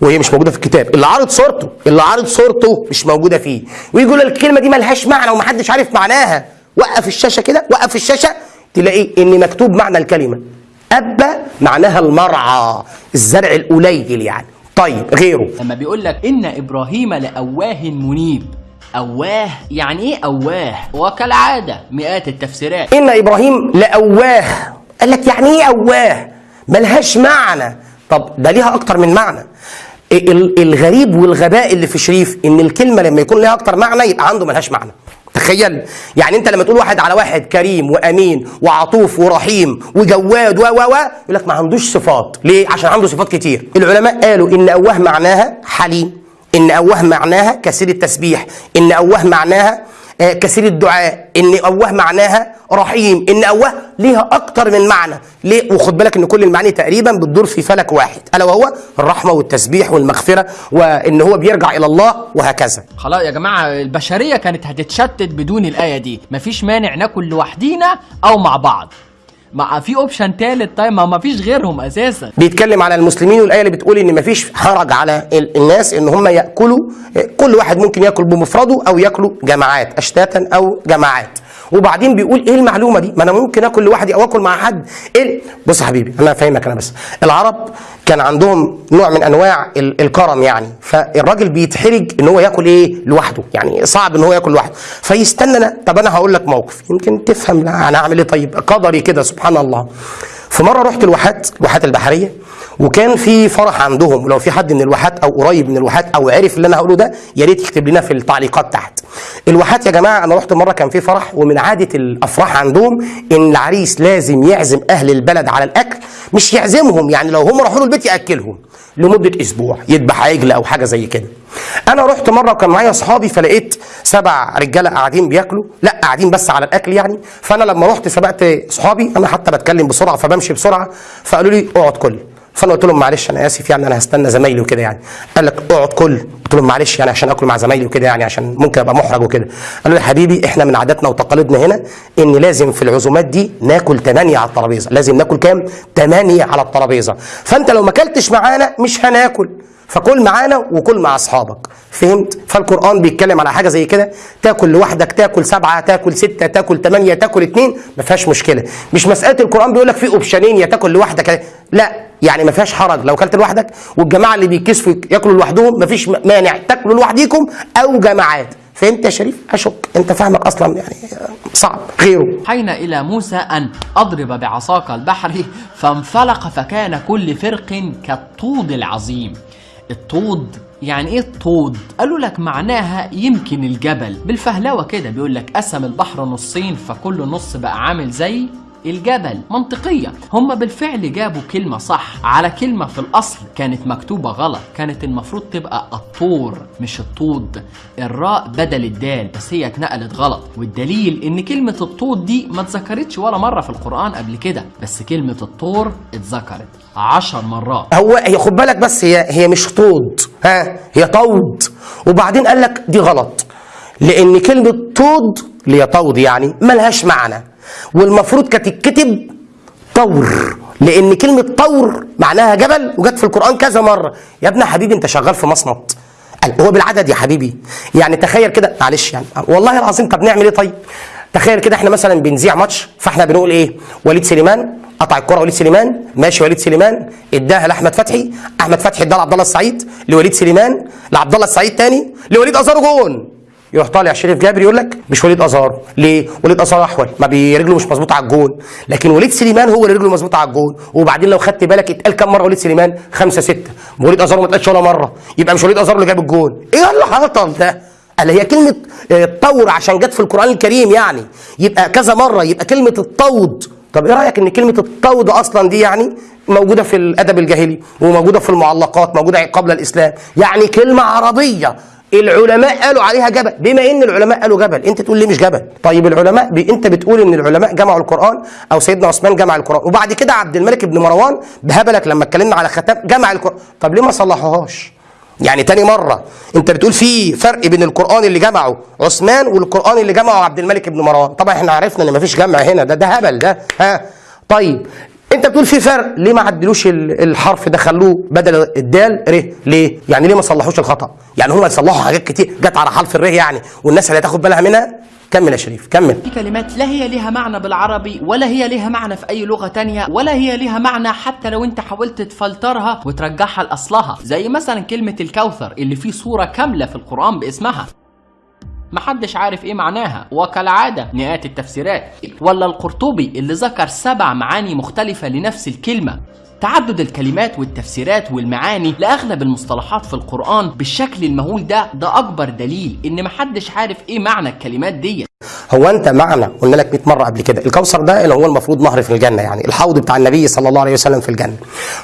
[SPEAKER 1] وهي مش موجودة في الكتاب. اللي عارض صورته اللي عارض صورته مش موجودة فيه. ويجي يقول لك الكلمة دي ملهاش معنى ومحدش عارف معناها. وقف الشاشة كده وقف الشاشة تلاقي إن مكتوب معنى الكلمة. أبا معناها المرعى الزرع القليل يعني. طيب غيره.
[SPEAKER 3] لما بيقول لك إن إبراهيم لأواه منيب. أواه يعني إيه أواه؟ وكالعاده مئات التفسيرات.
[SPEAKER 1] إن إبراهيم لأواه. قال لك يعني إيه أواه؟ ملهاش معنى. طب ده ليها أكتر من معنى. الغريب والغباء اللي في شريف إن الكلمة لما يكون ليها أكتر معنى يبقى عنده ملهاش معنى. تخيل. يعني أنت لما تقول واحد على واحد كريم وأمين وعطوف ورحيم وجواد و و و يقول لك ما عندوش صفات. ليه؟ عشان عنده صفات كتير. العلماء قالوا إن أواه معناها حليم. إن أواه معناها كثير التسبيح. إن أواه معناها كثير الدعاء. إن اواه معناها رحيم. إن أواه ليها أكتر من معنى. ليه؟ وخد بالك إن كل المعاني تقريبا بتدور في فلك واحد. ألا وهو الرحمة والتسبيح والمغفرة وإن هو بيرجع إلى الله وهكذا.
[SPEAKER 3] خلاص يا جماعة البشرية كانت هتتشتت بدون الآية دي. مفيش مانع ناكل لوحدينا أو مع بعض. مع في اوبشن تالت طيب ما مفيش غيرهم أساسا.
[SPEAKER 1] بيتكلم على المسلمين والآية اللي بتقول إن مفيش حرج على ال- الناس إن هم يأكلوا كل واحد ممكن يأكل بمفرده أو يأكلوا جماعات أشتاتا أو جماعات. وبعدين بيقول إيه المعلومة دي؟ ما أنا ممكن آكل لوحدي أو آكل مع حد. إيه؟ بص يا حبيبي أنا فاهمك أنا بس. العرب كان عندهم نوع من أنواع ال- الكرم يعني. فالراجل بيتحرج إن هو ياكل إيه؟ لوحده. يعني صعب إن هو ياكل لوحده. فيستنى أنا- طب أنا هقول لك موقف. يمكن تفهم أنا هعمل إيه طيب؟ قدري كده سبحان الله. في مرة رحت الواحات الواحات البحرية وكان في فرح عندهم. ولو في حد من الواحات أو قريب من الواحات أو عرف اللي أنا هقوله ده يا ريت يكتب لنا في التعليقات تحت. الواحات يا جماعة أنا رحت مرة كان في فرح ومن عادة الأفراح عندهم إن العريس لازم يعزم أهل البلد على الأكل مش يعزمهم يعني لو هم راحوا له البيت يأكلهم لمدة أسبوع يذبح عجل أو حاجة زي كده. أنا رحت مره وكان معايا اصحابي فلقيت سبع رجاله قاعدين بياكلوا. لا قاعدين بس على الاكل يعني. فانا لما رحت سبقت صحابي أنا حتى بتكلم بسرعة فبمشي بسرعة. فقالوا لي اقعد كل. فانا قلت لهم معلش أنا اسف يعني أنا هستنى زمايلي وكده يعني. قال لك اقعد كل. قلت لهم معلش يعني عشان اكل مع زمايلي وكده يعني عشان ممكن ابقى محرج وكده. قالوا لي حبيبي إحنا من عاداتنا وتقاليدنا هنا ان لازم في العزومات دي ناكل ثمانية على الترابيزة. لازم ناكل كام؟ ثمانية على الترابيزة. فانت لو ما اكلتش معانا مش هناكل. فكل معانا وكل مع أصحابك. فهمت؟ فالقرآن بيتكلم على حاجة زي كده. تاكل لوحدك تاكل سبعة تاكل ستة تاكل ثمانيه تاكل اثنين ما فيهاش مشكلة. مش مسألة القرآن بيقول لك في اوبشنين يا تاكل لوحدك لا يعني ما فيهاش حرج. لو كلت لوحدك والجماعة اللي بيتكسفوا ياكلوا لوحدهم ما فيش مانع تاكلوا لوحديكم أو جماعات. فهمت يا شريف؟ أشك. أنت فاهمك أصلا يعني صعب. غيره.
[SPEAKER 3] حين إلى موسى أن أضرب بعصاك البحر فانفلق فكان كل فرق كالطود العظيم. الطود يعني إيه الطود؟ قالوا لك معناها يمكن الجبل بالفهلوة كده بيقول لك قسم البحر نصين فكل نص بقى عامل زي الجبل منطقية. هم بالفعل جابوا كلمة صح على كلمة في الأصل. كانت مكتوبة غلط. كانت المفروض تبقى الطور مش الطود. الراء بدل الدال بس هي اتنقلت غلط. والدليل إن كلمة الطود دي ما اتذكرتش ولا مرة في القرآن قبل كده. بس كلمة الطور اتذكرت عشر مرات.
[SPEAKER 1] هو هي خد بالك بس هي هي مش طود. ها؟ هي طود. وبعدين قال لك دي غلط. لأن كلمة طود اللي هي طود يعني ملهاش معنى. والمفروض كانت تتكتب طور لأن كلمة طور معناها جبل وجت في القرآن كذا مرة. يا ابني حبيبي أنت شغال في مصمت. هو بالعدد يا حبيبي. يعني تخيل كده معلش يعني والله العظيم طب نعمل إيه طيب؟ تخيل كده إحنا مثلا بنذيع ماتش فإحنا بنقول إيه؟ وليد سليمان قطع الكرة وليد سليمان ماشي وليد سليمان إداها لأحمد فتحي أحمد فتحي اداها لعبد الله السعيد لوليد سليمان لعبد الله السعيد تاني لوليد ازارو جون يروح طالع شريف جابر يقول لك مش وليد ازار ليه؟ وليد ازار أحول. ما برجله مش مظبوطة على الجون. لكن وليد سليمان هو اللي رجله مظبوطة على الجون. وبعدين لو خدت بالك اتقال كم مرة وليد سليمان؟ خمسة ستة. وليد ازار ما اتقالش ولا مرة. يبقى مش وليد ازار اللي جاب الجون. إيه اللي حصل ده؟ قال هي كلمة آه، طور عشان جت في القرآن الكريم يعني. يبقى كذا مرة يبقى كلمة الطود. طب إيه رأيك إن كلمة الطود أصلا دي يعني موجودة في الأدب الجاهلي وموجودة في المعلقات موجودة قبل الإسلام؟ يعني كلمة عربية. العلماء قالوا عليها جبل. بما إن العلماء قالوا جبل أنت تقول ليه مش جبل؟ طيب العلماء ب... أنت بتقول إن العلماء جمعوا القرآن أو سيدنا عثمان جمع القرآن وبعد كده عبد الملك بن مروان بهبلك لما اتكلمنا على ختام جمع القرآن. طب ليه ما صلحوهاش؟ يعني تاني مرة أنت بتقول في فرق بين القرآن اللي جمعه عثمان والقرآن اللي جمعه عبد الملك بن مروان. طبعا إحنا عرفنا إن مفيش جمع هنا ده ده هبل ده ها. طيب انت بتقول في فرق. ليه ما عدلوش ال- الحرف ده؟ خلوه بدل الدال ر. ليه؟ يعني ليه ما صلحوش الخطأ؟ يعني هم يصلحوا حاجات كتير. جت على حرف الر يعني. والناس اللي هتاخد بالها منها كمل يا شريف كمل.
[SPEAKER 3] في كلمات لا هي ليها معنى بالعربي ولا هي ليها معنى في أي لغة تانية ولا هي ليها معنى حتى لو أنت حاولت تفلترها وترجعها لأصلها. زي مثلا كلمة الكوثر اللي فيه صورة كاملة في القرآن باسمها. محدش عارف إيه معناها. وكالعادة مئات التفسيرات. ولا القرطبي اللي ذكر سبع معاني مختلفة لنفس الكلمة. تعدد الكلمات والتفسيرات والمعاني لأغلب المصطلحات في القرآن بالشكل المهول ده ده أكبر دليل إن محدش عارف إيه معنى الكلمات دي.
[SPEAKER 1] هو أنت معنى قلنا لك 100 مرة قبل كده. الكوثر ده اللي هو المفروض نهر في الجنة يعني الحوض بتاع النبي صلى الله عليه وسلم في الجنة.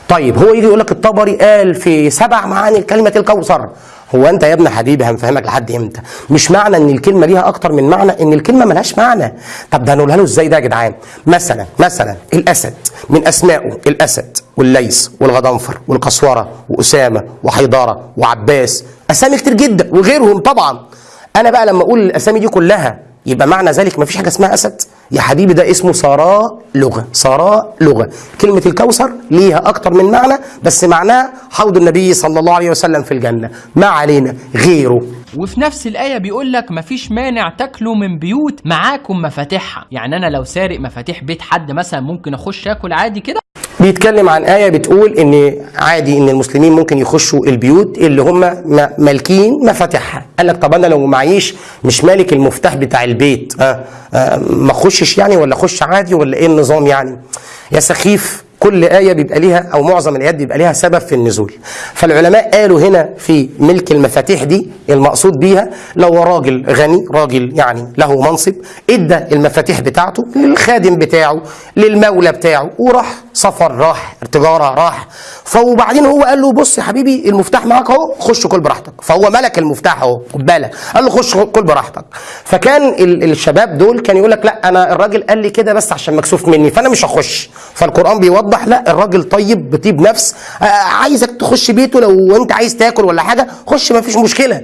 [SPEAKER 1] طيب هو يجي يقول لك الطبري قال في سبع معاني كلمه الكوثر. هو أنت يا ابن حبيبي هنفهمك لحد إمتى؟ مش معنى إن الكلمة ليها أكتر من معنى إن الكلمة ملهاش معنى. طب ده هنقولها له إزاي ده يا جدعان؟ مثلا مثلا الأسد من اسمائه الأسد والليث والغضنفر والقسورة وأسامة وحيداره وعباس. أسامي كتير جدا وغيرهم طبعا. أنا بقى لما أقول الأسامي دي كلها يبقى معنى ذلك ما فيش حاجة اسمها أسد؟ يا حبيبي ده اسمه سراء لغة. سراء لغة. كلمة الكوثر ليها أكتر من معنى بس معناه حوض النبي صلى الله عليه وسلم في الجنة. ما علينا غيره.
[SPEAKER 3] وفي نفس الآية بيقول لك مفيش مانع تاكلوا من بيوت معاكم مفاتيحها. يعني أنا لو سارق مفاتيح بيت حد مثلا ممكن أخش آكل عادي كده؟
[SPEAKER 1] بيتكلم عن آية بتقول إن عادي إن المسلمين ممكن يخشوا البيوت اللي هم مالكين مفاتيحها قال لك طب أنا لو معيش مش مالك المفتاح بتاع البيت آه آه ما أخشش يعني ولا أخش عادي ولا إيه النظام يعني؟ يا سخيف كل آية بيبقى ليها أو معظم الآيات بيبقى ليها سبب في النزول. فالعلماء قالوا هنا في ملك المفاتيح دي المقصود بيها لو راجل غني راجل يعني له منصب إدى المفاتيح بتاعته للخادم بتاعه للمولى بتاعه وراح سفر راح تجارة راح. فوبعدين هو قال له بص يا حبيبي المفتاح معاك أهو خش كل براحتك. فهو ملك المفتاح أهو خد بالك. قال له خش كل براحتك. فكان ال- الشباب دول كان يقول لك لا أنا الراجل قال لي كده بس عشان مكسوف مني فأنا مش هخش. فالقرآن بيوضح لا الراجل طيب بطيب نفس آه، عايزك تخش بيته لو انت عايز تاكل ولا حاجة خش ما فيش مشكلة.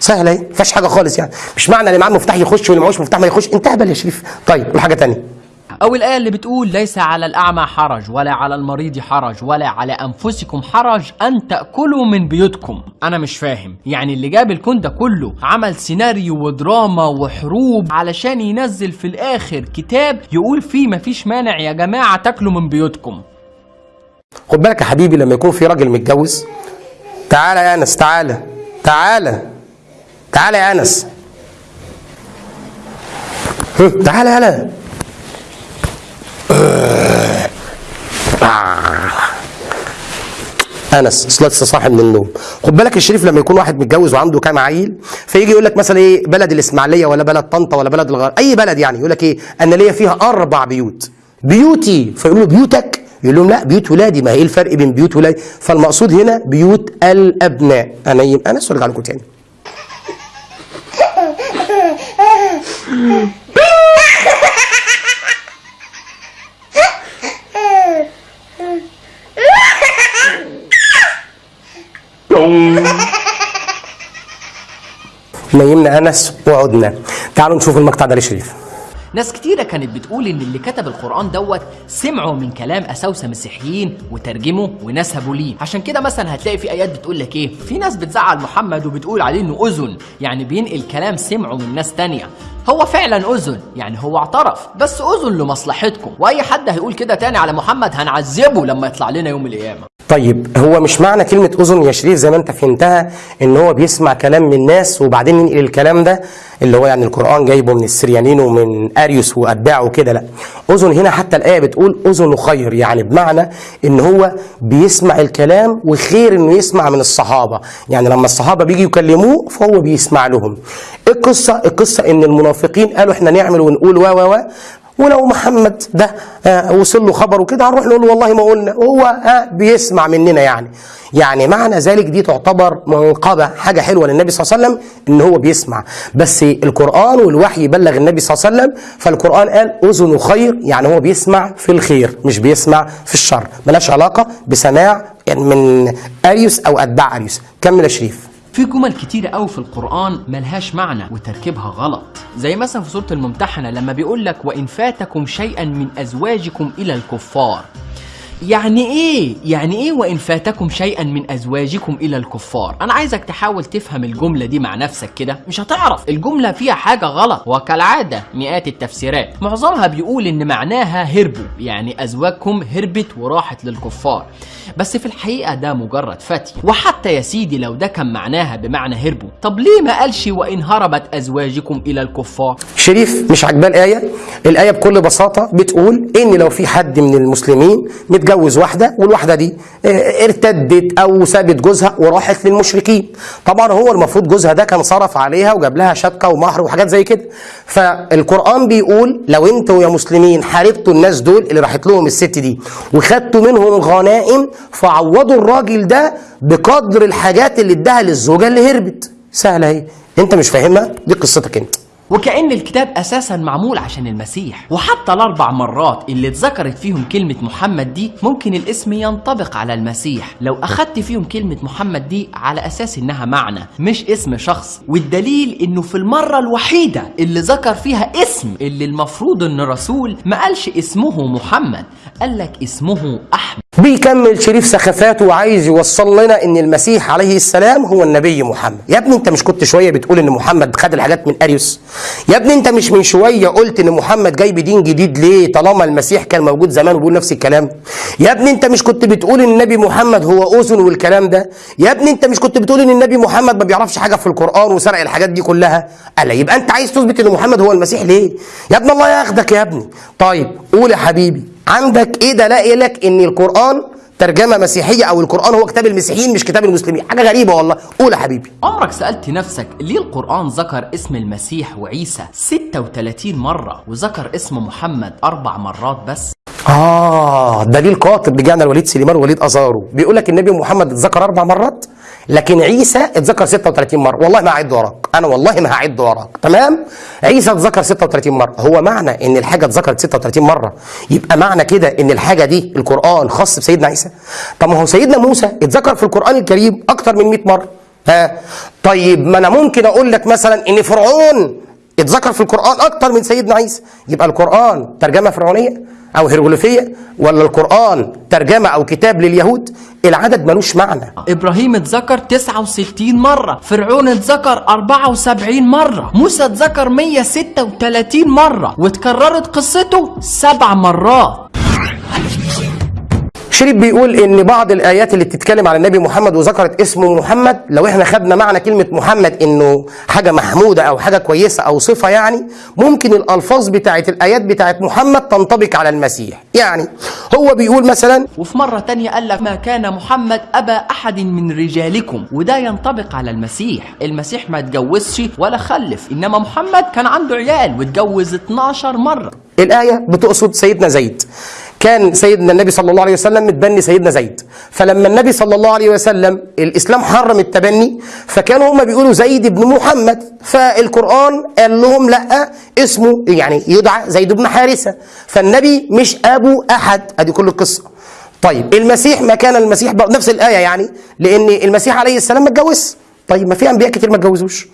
[SPEAKER 1] سهلة اهي ما فيهاش حاجة خالص يعني. مش معنى اللي معاه مفتاح يخش واللي معهوش مفتاح ما يخش انت اهبل يا شريف. طيب وحاجة تانية.
[SPEAKER 3] أو الآية اللي بتقول ليس على الأعمى حرج ولا على المريض حرج ولا على أنفسكم حرج أن تأكلوا من بيوتكم. أنا مش فاهم. يعني اللي جاب الكون ده كله عمل سيناريو ودراما وحروب علشان ينزل في الآخر كتاب يقول فيه مفيش مانع يا جماعة تاكلوا من بيوتكم.
[SPEAKER 1] خد بالك يا حبيبي لما يكون في راجل متجوز تعالى يا أنس تعالى تعالى تعالى يا أنس. تعالى يلا أنس لسه صاحي من النوم. خد بالك الشريف لما يكون واحد متجوز وعنده كام عيل فيجي يقول لك مثلا إيه بلد الإسماعيلية ولا بلد طنطا ولا بلد الغرب أي بلد يعني يقول لك إيه أنا ليا فيها أربع بيوت. بيوتي فيقولوا له بيوتك؟ يقول لهم لا بيوت ولادي. ما هي إيه الفرق بين بيوت ولادي؟ فالمقصود هنا بيوت الأبناء. أنا يم... أنا ارجع لكم تاني نيمنا انس وعدنا تعالوا نشوف المقطع ده لشريف.
[SPEAKER 3] ناس كتيرة كانت بتقول إن اللي كتب القرآن دوت سمعوا من كلام أساوسة مسيحيين وترجموا ونسبوا ليه. عشان كده مثلا هتلاقي في آيات بتقول لك إيه؟ في ناس بتزعل محمد وبتقول عليه إنه أذن يعني بينقل كلام سمعه من ناس تانية. هو فعلا أذن يعني هو اعترف بس أذن لمصلحتكم. وأي حد هيقول كده تاني على محمد هنعذبه لما يطلع لنا يوم القيامة.
[SPEAKER 1] طيب هو مش معنى كلمة أذن يا شريف زي ما أنت فهمتها إن هو بيسمع كلام من الناس وبعدين ينقل الكلام ده اللي هو يعني القرآن جايبه من السريانين ومن أريوس وأتباعه وكده؟ لا. أذن هنا حتى الآية بتقول أذن خير يعني بمعنى إن هو بيسمع الكلام وخير إنه يسمع من الصحابة. يعني لما الصحابة بيجي يكلموه فهو بيسمع لهم. القصة القصة إن المنافقين قالوا إحنا نعمل ونقول و و و ولو محمد ده آه، وصل له خبر وكده هنروح نقول له والله ما قلنا. هو آه، بيسمع مننا يعني. يعني معنى ذلك دي تعتبر منقبة حاجة حلوة للنبي صلى الله عليه وسلم إن هو بيسمع. بس القرآن والوحي بلغ النبي صلى الله عليه وسلم فالقرآن قال أذن خير يعني هو بيسمع في الخير مش بيسمع في الشر. ملاش علاقة بسماع يعني من أريوس أو أتباع أريوس. كمل يا شريف.
[SPEAKER 3] في جمل كتيرة قوي في القرآن ملهاش معنى وتركيبها غلط. زي مثلا في سورة الممتحنة لما بيقول لك وإن فاتكم شيئا من أزواجكم إلى الكفار. يعني إيه؟ يعني إيه وإن فاتكم شيئا من أزواجكم إلى الكفار؟ أنا عايزك تحاول تفهم الجملة دي مع نفسك كده مش هتعرف. الجملة فيها حاجة غلط وكالعادة مئات التفسيرات. معظمها بيقول إن معناها هربوا يعني أزواجكم هربت وراحت للكفار. بس في الحقيقة ده مجرد فتي. وحتى يا سيدي لو ده كان معناها بمعنى هربوا. طب ليه ما قالش وإن هربت أزواجكم إلى الكفار؟
[SPEAKER 1] شريف مش عاجباه الآية الآية بكل بساطة بتقول إن لو في حد من المسلمين واحدة والواحدة دي آه، ارتدت أو سابت جوزها وراحت للمشركين. طبعا هو المفروض جوزها ده كان صرف عليها وجاب لها شبكة ومهر وحاجات زي كده. فالقرآن بيقول لو أنتوا يا مسلمين حاربتوا الناس دول اللي راحت لهم الست دي وخدتوا منهم غنائم فعوضوا الراجل ده بقدر الحاجات اللي اداها للزوجة اللي هربت. سهلة أهي. أنت مش فاهمها؟ دي قصتك أنت.
[SPEAKER 3] وكأن الكتاب أساسا معمول عشان المسيح. وحتى الأربع مرات اللي اتذكرت فيهم كلمة محمد دي ممكن الاسم ينطبق على المسيح. لو أخدت فيهم كلمة محمد دي على أساس إنها معنى مش اسم شخص. والدليل إنه في المرة الوحيدة اللي ذكر فيها اسم اللي المفروض إن رسول ما قالش اسمه محمد قال لك اسمه أحمد.
[SPEAKER 1] بيكمل شريف سخافاته وعايز يوصل لنا إن المسيح عليه السلام هو النبي محمد. يا ابني أنت مش كنت شوية بتقول إن محمد خد الحاجات من أريوس؟ يا ابني أنت مش من شوية قلت إن محمد جاي بدين جديد ليه؟ طالما المسيح كان موجود زمان وبيقول نفس الكلام. يا ابني أنت مش كنت بتقول إن النبي محمد هو أذن والكلام ده؟ يا ابني أنت مش كنت بتقول إن النبي محمد ما بيعرفش حاجة في القرآن وسرق الحاجات دي كلها؟ ألا يبقى أنت عايز تثبت إن محمد هو المسيح ليه؟ يا ابني الله ياخدك يا ابني. طيب قول يا حبيبي عندك إيه دلائل لك إن القرآن ترجمة مسيحية أو القرآن هو كتاب المسيحيين مش كتاب المسلمين؟ حاجة غريبة والله. قول يا حبيبي.
[SPEAKER 3] عمرك سألت نفسك ليه القرآن ذكر اسم المسيح وعيسى 36 مرة وذكر اسم محمد أربع مرات بس؟
[SPEAKER 1] آه دليل قاطب بجانا الوليد سليمان ووليد أزارو. بيقول لك النبي محمد اتذكر أربع مرات؟ لكن عيسى اتذكر 36 مرة. والله ما هعد وراك. أنا والله ما هعد وراك. تمام؟ عيسى اتذكر 36 مرة. هو معنى إن الحاجة اتذكرت 36 مرة. يبقى معنى كده إن الحاجة دي القرآن خاص بسيدنا عيسى. طب ما هو سيدنا موسى اتذكر في القرآن الكريم أكتر من 100 مرة. ها؟ طيب ما أنا ممكن أقول لك مثلا إن فرعون اتذكر في القرآن أكتر من سيدنا عيسى. يبقى القرآن ترجمة فرعونية. أو هيروغليفية ولا القرآن ترجمة أو كتاب لليهود؟ العدد ملوش معنى.
[SPEAKER 3] إبراهيم اتذكر 69 مرة فرعون اتذكر 74 مرة موسى اتذكر 136 مرة واتكررت قصته سبع مرات.
[SPEAKER 1] شريف بيقول إن بعض الآيات اللي بتتكلم على النبي محمد وذكرت اسمه محمد لو إحنا خدنا معنى كلمة محمد إنه حاجة محمودة أو حاجة كويسة أو صفة يعني ممكن الألفاظ بتاعت الآيات بتاعت محمد تنطبق على المسيح. يعني هو بيقول مثلا
[SPEAKER 3] وفي مرة تانية قال لك ما كان محمد أبا أحد من رجالكم وده ينطبق على المسيح. المسيح ما اتجوزش ولا خلف إنما محمد كان عنده عيال واتجوز 12 مرة.
[SPEAKER 1] الآية بتقصد سيدنا زيد. كان سيدنا النبي صلى الله عليه وسلم متبني سيدنا زيد. فلما النبي صلى الله عليه وسلم الإسلام حرم التبني فكانوا هم بيقولوا زيد بن محمد. فالقرآن قال لهم لأ اسمه يعني يدعى زيد بن حارثة. فالنبي مش أبو أحد. أدي كل القصة. طيب المسيح ما كان المسيح نفس الآية يعني لأن المسيح عليه السلام ما اتجوزش. طيب ما في أنبياء كتير ما اتجوزوش.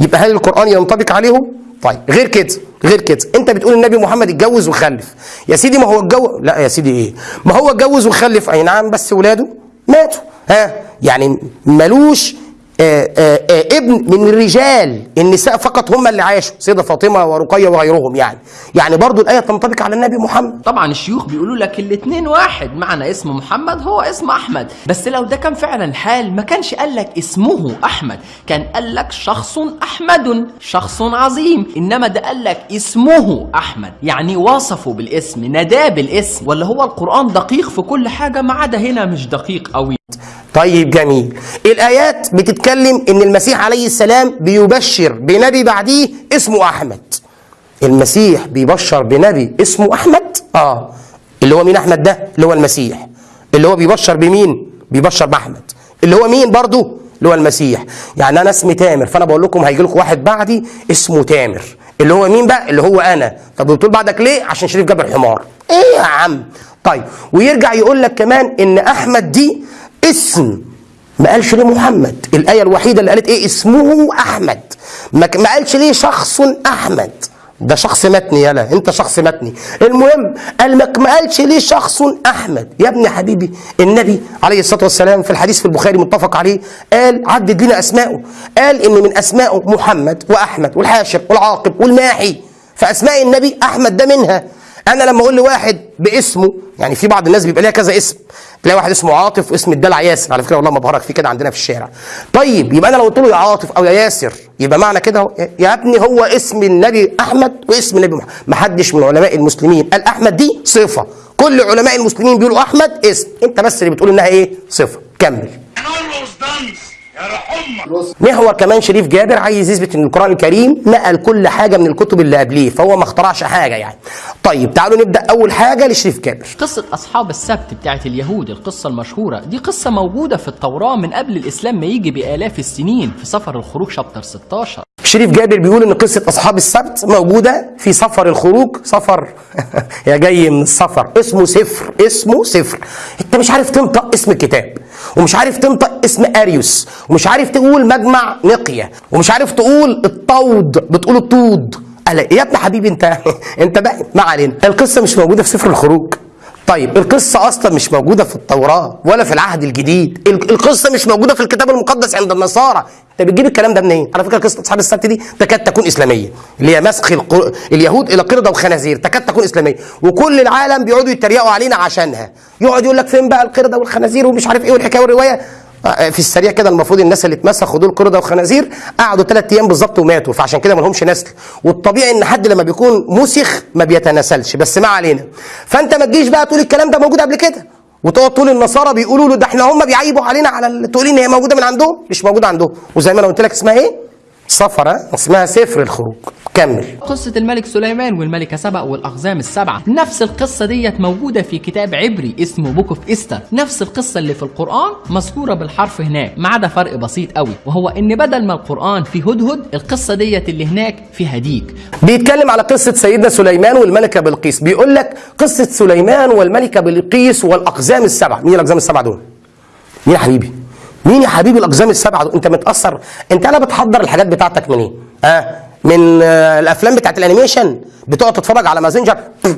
[SPEAKER 1] يبقى هل القرآن ينطبق عليهم؟ طيب غير كده غير كده. انت بتقول النبي محمد اتجوز وخلف. يا سيدي ما هو اتجوز لا يا سيدي إيه؟ ما هو اتجوز وخلف اي نعم بس ولاده ماتوا. ها؟ يعني ملوش آه، آه، آه، ابن من الرجال النساء فقط هم اللي عاشوا سيدة فاطمة ورقية وغيرهم يعني. يعني برضو الآية تنطبق على النبي محمد.
[SPEAKER 3] طبعا الشيوخ بيقولوا لك الاتنين واحد معنى اسم محمد هو اسم أحمد. بس لو ده كان فعلا الحال ما كانش قال لك اسمه أحمد. كان قال لك شخص أحمد شخص عظيم. إنما ده قال لك اسمه أحمد. يعني وصفه بالاسم نداه بالاسم. ولا هو القرآن دقيق في كل حاجة؟ ما عدا هنا مش دقيق قوي.
[SPEAKER 1] طيب جميل. الآيات بتتكلم إن المسيح عليه السلام بيبشر بنبي بعديه اسمه أحمد. المسيح بيبشر بنبي اسمه أحمد؟ آه. اللي هو مين أحمد ده؟ اللي هو المسيح. اللي هو بيبشر بمين؟ بيبشر بأحمد. اللي هو مين برضو؟ اللي هو المسيح. يعني أنا اسمي تامر فأنا بقول لكم هيجي لكم واحد بعدي اسمه تامر. اللي هو مين بقى؟ اللي هو أنا. طب بتقول بعدك ليه؟ عشان شريف جاب الحمار إيه يا عم؟ طيب ويرجع يقول لك كمان إن أحمد دي اسم ما قالش ليه محمد؟ الآية الوحيدة اللي قالت إيه؟ اسمه أحمد. ما قالش ليه شخص أحمد؟ ده شخص متني يلا أنت شخص متني. المهم قال ما قالش ليه شخص أحمد؟ يا ابني حبيبي النبي عليه الصلاة والسلام في الحديث في البخاري متفق عليه قال عدد لنا اسماءه قال إن من اسمائه محمد وأحمد والحاشر والعاقب والماحي. فأسماء النبي أحمد ده منها. أنا لما أقول لواحد باسمه يعني في بعض الناس بيبقى ليها كذا اسم. تلاقي واحد اسمه عاطف واسم الدلع ياسر. على فكرة والله ما بهرج في كده عندنا في الشارع. طيب يبقى أنا لو قلت له يا عاطف أو يا ياسر يبقى معنى كده يا ابني هو اسم النبي أحمد واسم النبي محمد. ما حدش من علماء المسلمين قال أحمد دي صفة. كل علماء المسلمين بيقولوا أحمد اسم. أنت بس اللي بتقول إنها إيه؟ صفة. كمل. محور كمان شريف جابر عايز يثبت إن القرآن الكريم نقل كل حاجة من الكتب اللي قبليه فهو ما اخترعش حاجة يعني. طيب تعالوا نبدأ أول حاجة لشريف جابر.
[SPEAKER 3] قصة أصحاب السبت بتاعت اليهود القصة المشهورة. دي قصة موجودة في التوراة من قبل الإسلام ما يجي بآلاف السنين في سفر الخروج شابتر 16
[SPEAKER 1] شريف جابر بيقول إن قصة أصحاب السبت موجودة في سفر الخروج. سفر. يا جاي من السفر. اسمه سفر. اسمه سفر. أنت مش عارف تنطق اسم الكتاب. ومش عارف تنطق اسم أريوس. ومش عارف تقول مجمع نقية. ومش عارف تقول الطود. بتقول الطود. قال يا ابن حبيبي أنت. أنت بقى. ما علينا. القصة مش موجودة في سفر الخروج. طيب القصة أصلا مش موجودة في التوراة ولا في العهد الجديد. ال- القصة مش موجودة في الكتاب المقدس عند النصارى. أنت بتجيب الكلام ده منين؟ على فكرة قصة أصحاب السبت دي تكاد تكون إسلامية. اللي هي مسخ الق- اليهود إلى قردة وخنازير تكاد تكون إسلامية. وكل العالم بيقعدوا يتريقوا علينا عشانها. يقعد يقول لك فين بقى القردة والخنازير ومش عارف إيه والحكاية والرواية؟ في السريع كده المفروض الناس اللي اتمسخوا دول قردة وخنازير قعدوا ثلاث أيام بالظبط وماتوا فعشان كده ما لهمش نسل. والطبيعي إن حد لما بيكون مسخ ما بيتناسلش بس ما علينا. فأنت ما تجيش بقى تقول الكلام ده موجود قبل كده. وتقعد تقول النصارى بيقولوا له ده إحنا هم بيعيبوا علينا على تقولي إن هي موجودة من عندهم؟ مش موجودة عندهم. وزي ما أنا قلت لك اسمها إيه؟ صفرة اسمها سفر الخروج. كمل.
[SPEAKER 3] قصة الملك سليمان والملكة سبأ والأقزام السبعة. نفس القصة ديت موجودة في كتاب عبري اسمه Book of Esther نفس القصة اللي في القرآن مذكورة بالحرف هناك ما عدا فرق بسيط قوي وهو إن بدل ما القرآن فيه هدهد القصة ديت اللي هناك فيها ديك.
[SPEAKER 1] بيتكلم على قصة سيدنا سليمان والملكة بلقيس. بيقول لك قصة سليمان والملكة بلقيس والأقزام السبع مين الأقزام السبع دول؟ مين يا حبيبي؟ مين يا حبيبي الأقزام السبعة دول؟ أنت متأثر. أنت أنا بتحضر الحاجات بتاعتك منين؟ آه من آه الأفلام بتاعت ال animation. بتقعد تتفرج على مازنجر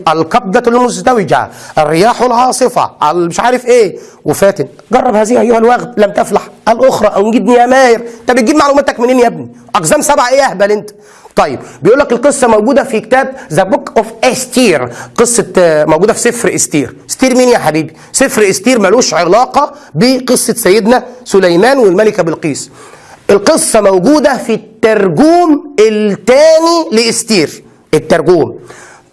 [SPEAKER 1] القبضة المزدوجة. الرياح العاصفة. ال- مش عارف إيه. وفاتن. جرب هذه أيها الوغد. لم تفلح. الأخرى. أو نجيب يناير أنت بتجيب معلوماتك منين يا ابني؟ أقزام سبعة إيه يا أهبل أنت؟ طيب بيقول لك القصة موجودة في كتاب The Book of Esther قصة آه، موجودة في سفر إستير. إستير مين يا حبيبي؟ سفر إستير ملوش علاقة بقصة سيدنا سليمان والملكة بلقيس. القصة موجودة في الترجوم الثاني لإستير. الترجوم.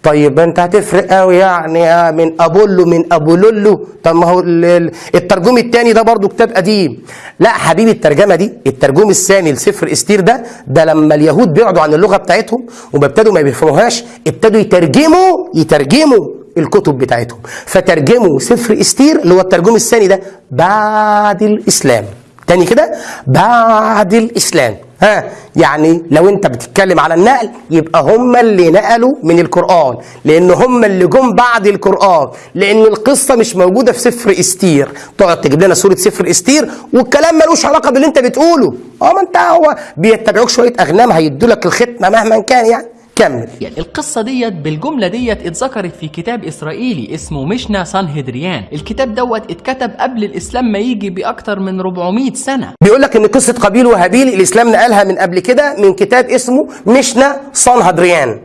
[SPEAKER 1] طيب انت هتفرق قوي يعني آه، من أبولو من أبولولو. طب ما هو ال- ال- الترجوم الثاني ده برضو كتاب قديم. لا حبيبي الترجوم دي الترجوم الثاني لسفر إستير ده ده لما اليهود بعدوا عن اللغة بتاعتهم وما ابتدوا ما بيفهموهاش ابتدوا يترجموا يترجموا الكتب بتاعتهم. فترجموا سفر إستير اللي هو الترجوم الثاني ده بعد الإسلام. تاني كده؟ بعد الإسلام. ها يعني لو انت بتتكلم على النقل يبقى هم اللي نقلوا من القرآن لأن هم اللي جم بعد القرآن لأن القصة مش موجودة في سفر إستير. تقعد تجيب لنا صورة سفر إستير والكلام ملوش علاقة باللي انت بتقوله. آه ما انت هو بيتبعوك شوية أغنام هيدوا لك الختمة مهما كان يعني. كمل.
[SPEAKER 3] يعني القصة ديت بالجملة ديت اتذكرت في كتاب إسرائيلي اسمه مشنا سانهدريان. الكتاب دوت اتكتب قبل الإسلام ما يجي بأكتر من 400 سنة.
[SPEAKER 1] بيقول لك إن قصة قابيل وهابيل الإسلام نقلها من قبل كده من كتاب اسمه مشنا صنهدريان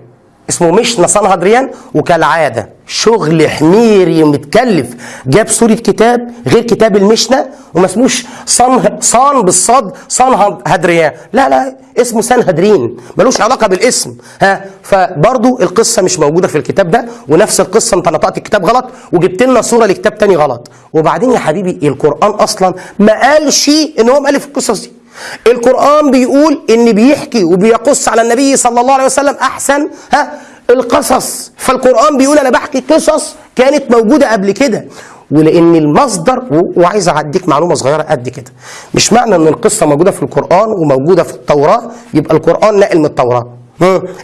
[SPEAKER 1] اسمه مشنا صنهدريان وكالعادة شغل حميري متكلف جاب صورة كتاب غير كتاب المشنا وما اسموش صن صان بالصاد صنهدريان لا لا اسمه سنهدرين ملوش علاقة بالاسم. ها فبرضو القصة مش موجودة في الكتاب ده ونفس القصة انت نطقت الكتاب غلط وجبت لنا صورة لكتاب تاني غلط. وبعدين يا حبيبي القرآن أصلا ما قالش إن هو مؤلف القصص دي. القرآن بيقول إن بيحكي وبيقص على النبي صلى الله عليه وسلم أحسن ها القصص فالقرآن بيقول أنا بحكي قصص كانت موجودة قبل كده ولأن المصدر وعايز أعديك معلومة صغيرة قد كده مش معنى إن القصة موجودة في القرآن وموجودة في التوراة يبقى القرآن نقل من التوراة.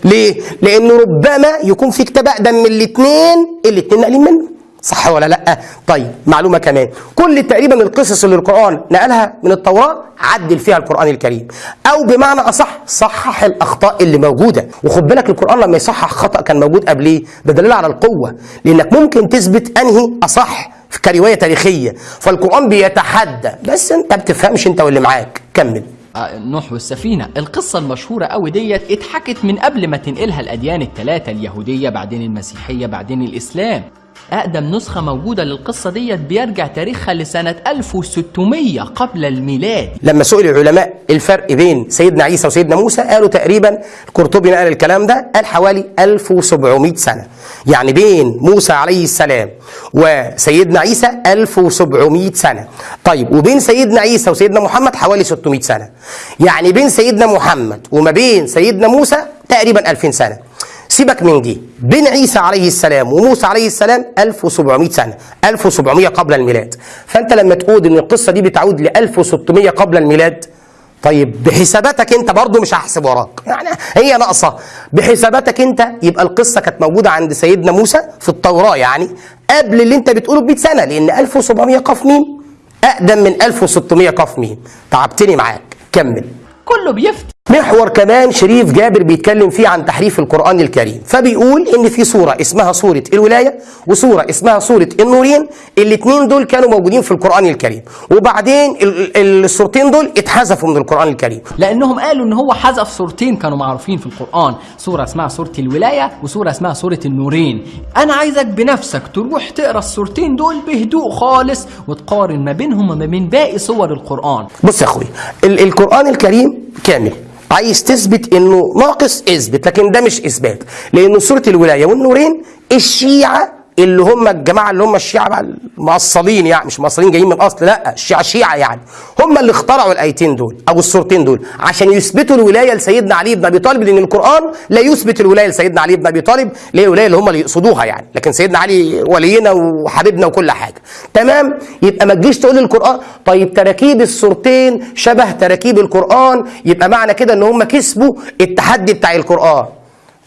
[SPEAKER 1] ليه؟ لأنه ربما يكون في كتاب أقدم من الاثنين الاثنين ناقلين منه صح ولا لأ؟ طيب معلومة كمان. كل تقريبا القصص اللي القرآن نقلها من التوراة عدل فيها القرآن الكريم. أو بمعنى أصح صحح الأخطاء اللي موجودة. وخد بالك القرآن لما يصحح خطأ كان موجود قبليه. ده دليل على القوة. لأنك ممكن تثبت أنهي أصح كرواية تاريخية. فالقرآن بيتحدى. بس أنت بتفهمش أنت واللي معاك. كمل.
[SPEAKER 3] آه، نوح والسفينة. القصة المشهورة قوي ديت اتحكت من قبل ما تنقلها الأديان الثلاثة اليهودية بعدين المسيحية بعدين الإسلام. أقدم نسخة موجودة للقصة ديت بيرجع تاريخها لسنة 1600 قبل الميلاد.
[SPEAKER 1] لما سئل العلماء الفرق بين سيدنا عيسى وسيدنا موسى قالوا تقريبا القرطبي نقل الكلام ده قال حوالي 1700 سنة. يعني بين موسى عليه السلام وسيدنا عيسى 1700 سنة. طيب وبين سيدنا عيسى وسيدنا محمد حوالي 600 سنة. يعني بين سيدنا محمد وما بين سيدنا موسى تقريبا 2000 سنة. سيبك من دي. بين عيسى عليه السلام وموسى عليه السلام 1700 سنة 1700 قبل الميلاد. فأنت لما تقول إن القصة دي بتعود ل 1600 قبل الميلاد طيب بحساباتك أنت برضو مش هحسب وراك. يعني هي ناقصة. بحساباتك أنت يبقى القصة كانت موجودة عند سيدنا موسى في التوراة يعني قبل اللي أنت بتقوله ب 100 سنة لأن 1700 قاف ميم أقدم من 1600 قاف ميم. تعبتني معاك. كمل.
[SPEAKER 3] كله بيفتي.
[SPEAKER 1] محور كمان شريف جابر بيتكلم فيه عن تحريف القرآن الكريم. فبيقول إن في سورة اسمها سورة الولاية وسورة اسمها سورة النورين الاتنين دول كانوا موجودين في القرآن الكريم. وبعدين ال- ال- السورتين دول اتحذفوا من القرآن الكريم.
[SPEAKER 3] لأنهم قالوا إن هو حذف صورتين كانوا معروفين في القرآن. سوره اسمها سوره الولاية وسوره اسمها سوره النورين. أنا عايزك بنفسك تروح تقرأ الصورتين دول بهدوء خالص وتقارن ما بينهم وما بين باقي صور القرآن.
[SPEAKER 1] بص يا أخوي ال- القرآن الكريم كامل. عايز تثبت إنه ناقص اثبت لكن ده مش إثبات لأن سورة الولاية والنورين الشيعة اللي هم الجماعة اللي هم الشيعة بقى المعصلين يعني مش مصريين جايين من الاصل لا الشيعة شيعة يعني. هم اللي اخترعوا الآيتين دول أو السورتين دول عشان يثبتوا الولاية لسيدنا علي بن أبي طالب لأن القرآن لا يثبت الولاية لسيدنا علي بن أبي طالب اللي هي الولاية اللي هم اللي يقصدوها يعني. لكن سيدنا علي ولينا وحبيبنا وكل حاجة. تمام؟ يبقى ما تجيش تقول القرآن طيب تراكيب السورتين شبه تراكيب القرآن يبقى معنى كده إن هم كسبوا التحدي بتاع القرآن.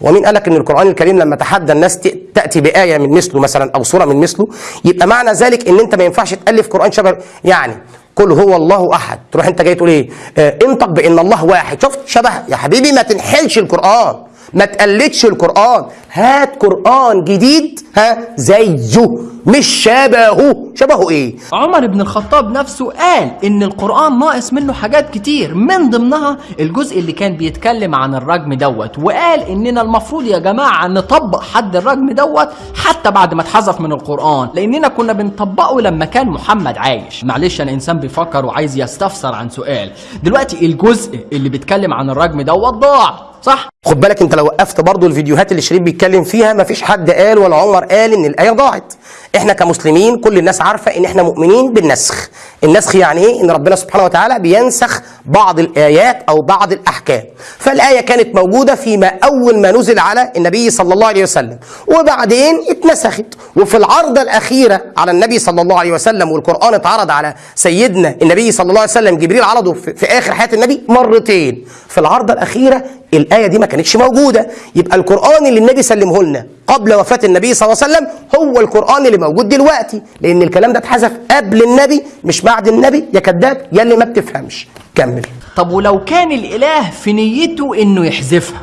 [SPEAKER 1] ومين قالك إن القرآن الكريم لما تحدى الناس تأتي بآية من مثله مثلا أو سورة من مثله يبقى معنى ذلك إن أنت ما ينفعش تألف قرآن شبه يعني قل هو الله أحد. تروح أنت جاي تقول إيه؟ آه انطق بإن الله واحد. شفت؟ شبه يا حبيبي ما تنحلش القرآن. ما تقلدش القرآن. هات قرآن جديد ها زيه مش شبهه. شبهه إيه؟
[SPEAKER 3] عمر بن الخطاب نفسه قال إن القرآن ناقص منه حاجات كتير. من ضمنها الجزء اللي كان بيتكلم عن الرجم دوت وقال إننا المفروض يا جماعة نطبق حد الرجم دوت حتى بعد ما اتحذف من القرآن لأننا كنا بنطبقه لما كان محمد عايش. معلش أنا إنسان بيفكر وعايز يستفسر عن سؤال. دلوقتي الجزء اللي بيتكلم عن الرجم دوت ضاع. صح؟
[SPEAKER 1] خد بالك انت لو وقفت برضو الفيديوهات اللي شريف بيتكلم فيها مفيش حد قال ولا عمر قال إن الآية ضاعت. إحنا كمسلمين كل الناس عارفة ان إحنا مؤمنين بالنسخ. النسخ يعني إيه؟ ان ربنا سبحانه وتعالى بينسخ بعض الآيات أو بعض الأحكام. فالآية كانت موجودة فيما أول ما نزل على النبي صلى الله عليه وسلم. وبعدين اتنسخت. وفي العرضه الأخيرة على النبي صلى الله عليه وسلم والقرآن اتعرض على سيدنا النبي صلى الله عليه وسلم جبريل عرضه في, آخر حياة النبي مرتين. في العرضه الأخيرة الآية دي ما كانتش موجودة. يبقى القرآن اللي النبي سلمه لنا قبل وفاة النبي صلى الله عليه وسلم هو القرآن اللي موجود دلوقتي لأن الكلام ده اتحذف قبل النبي مش بعد النبي. يا كذاب يا اللي ما بتفهمش. كمل.
[SPEAKER 3] طب ولو كان الإله في نيته إنه يحذفها؟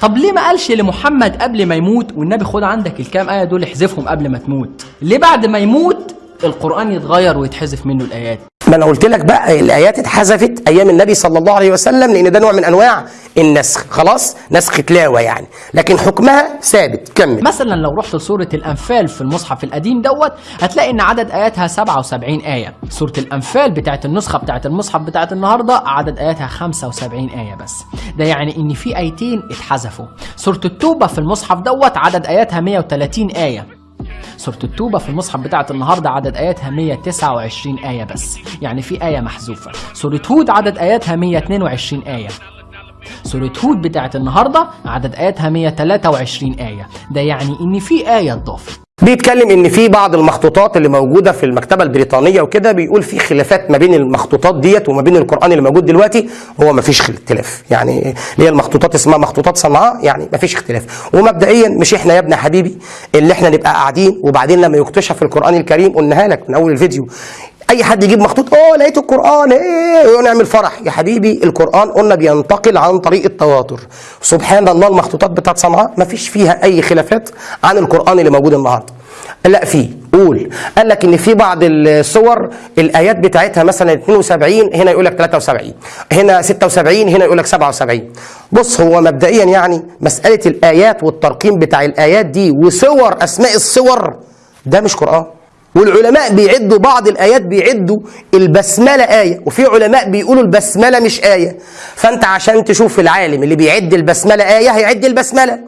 [SPEAKER 3] طب ليه ما قالش لمحمد قبل ما يموت والنبي خد عندك الكام آية دول احذفهم قبل ما تموت؟ ليه بعد ما يموت القرآن يتغير ويتحذف منه الآيات؟
[SPEAKER 1] ما أنا قلت لك بقى الآيات اتحذفت أيام النبي صلى الله عليه وسلم لأن ده نوع من أنواع النسخ. خلاص؟ نسخ تلاوه يعني. لكن حكمها ثابت. كمل.
[SPEAKER 3] مثلا لو رحت لسورة الأنفال في المصحف القديم دوت هتلاقي إن عدد آياتها 77 آية. سورة الأنفال بتاعت النسخة بتاعت المصحف بتاعت النهاردة عدد آياتها 75 آية بس. ده يعني إن في آيتين اتحذفوا. سورة التوبة في المصحف دوت عدد آياتها 130 آية. سورة التوبة في المصحف بتاعت النهاردة عدد آياتها 129 آية بس. يعني في آية محذوفة. سورة هود عدد آياتها 122 آية. سورة هود بتاعت النهاردة عدد آياتها 123 آية. ده يعني إن في آية اتضافت
[SPEAKER 1] بيتكلم إن في بعض المخطوطات اللي موجودة في المكتبة البريطانية وكده بيقول في خلافات ما بين المخطوطات ديت وما بين القرآن اللي موجود دلوقتي هو ما فيش اختلاف. يعني اللي هي المخطوطات اسمها مخطوطات صنعاء يعني ما فيش اختلاف. ومبدئيا مش إحنا يا ابن حبيبي اللي إحنا نبقى قاعدين وبعدين لما يكتشف القرآن الكريم قلناها لك من أول الفيديو أي حد يجيب مخطوط آه لقيت القرآن إيه ونعمل فرح. يا حبيبي القرآن قلنا بينتقل عن طريق التواتر. سبحان الله المخطوطات بتاعت صنعاء ما فيش فيها أي خلافات عن القرآن اللي موجود النهارده. لا في قول. قال لك إن في بعض الصور الآيات بتاعتها مثلا 72 هنا يقول لك 73 هنا 76 هنا يقول لك 77 بص هو مبدئيا يعني مسألة الآيات والترقيم بتاع الآيات دي وصور أسماء الصور ده مش قرآن. والعلماء بيعدوا بعض الآيات بيعدوا البسملة آية وفي علماء بيقولوا البسملة مش آية. فأنت عشان تشوف العالم اللي بيعد البسملة آية هيعد البسملة.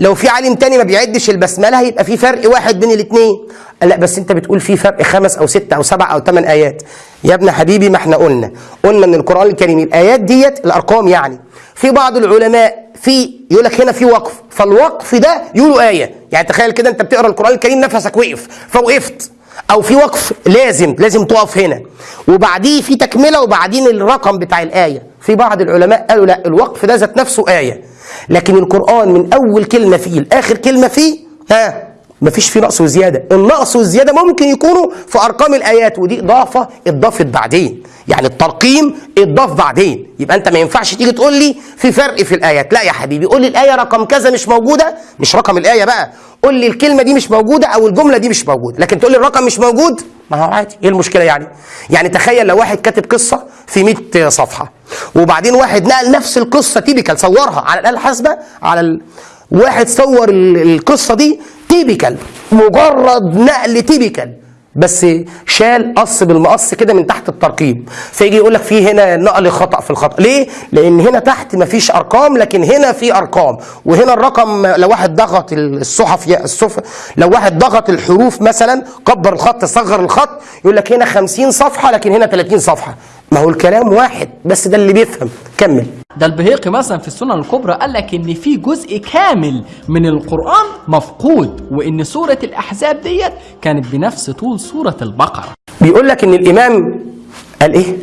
[SPEAKER 1] لو في عالم تاني ما بيعدش البسملة هيبقى في فرق واحد بين الاثنين لا بس أنت بتقول في فرق خمس أو ست أو سبع أو ثمان آيات. يا ابن حبيبي ما إحنا قلنا. قلنا ان القرآن الكريم الآيات ديت الأرقام يعني. في بعض العلماء في يقول لك هنا في وقف فالوقف ده يقولوا آية. يعني تخيل كده أنت بتقرأ القرآن الكريم نفسك وقف فوقفت. أو في وقف لازم لازم تقف هنا. وبعديه في تكملة وبعدين الرقم بتاع الآية. في بعض العلماء قالوا لا الوقف ده ذات نفسه آية. لكن القرآن من أول كلمة فيه لآخر كلمة فيه ها مفيش فيه نقص وزيادة. النقص والزيادة ممكن يكونوا في أرقام الآيات ودي إضافة اتضافت بعدين. يعني الترقيم اتضاف بعدين. يبقى انت ما ينفعش تيجي تقول لي في فرق في الآيات. لا يا حبيبي قول لي الآية رقم كذا مش موجودة. مش رقم الآية بقى. قول لي الكلمة دي مش موجودة أو الجملة دي مش موجودة. لكن تقول لي الرقم مش موجود؟ ما هو عادي. إيه المشكلة يعني؟ يعني تخيل لو واحد كاتب قصة في 100 صفحة وبعدين واحد نقل نفس القصة typical صورها على الآلة الحاسبة على ال... واحد صور ال- القصة دي typical مجرد نقل typical. بس شال قص بالمقص كده من تحت الترقيم فيجي يقول لك في هنا نقل خطأ في الخطأ. ليه؟ لأن هنا تحت مفيش أرقام لكن هنا في أرقام. وهنا الرقم لو واحد ضغط الصحف الصف لو واحد ضغط الحروف مثلا كبر الخط صغر الخط يقول لك هنا 50 صفحة لكن هنا 30 صفحة. ما هو الكلام واحد بس ده اللي بيفهم. كمل.
[SPEAKER 3] ده البهيقي مثلا في السنن الكبرى قال لك إن في جزء كامل من القرآن مفقود وإن سورة الأحزاب ديت كانت بنفس طول سورة البقرة.
[SPEAKER 1] بيقول لك إن الإمام قال إيه؟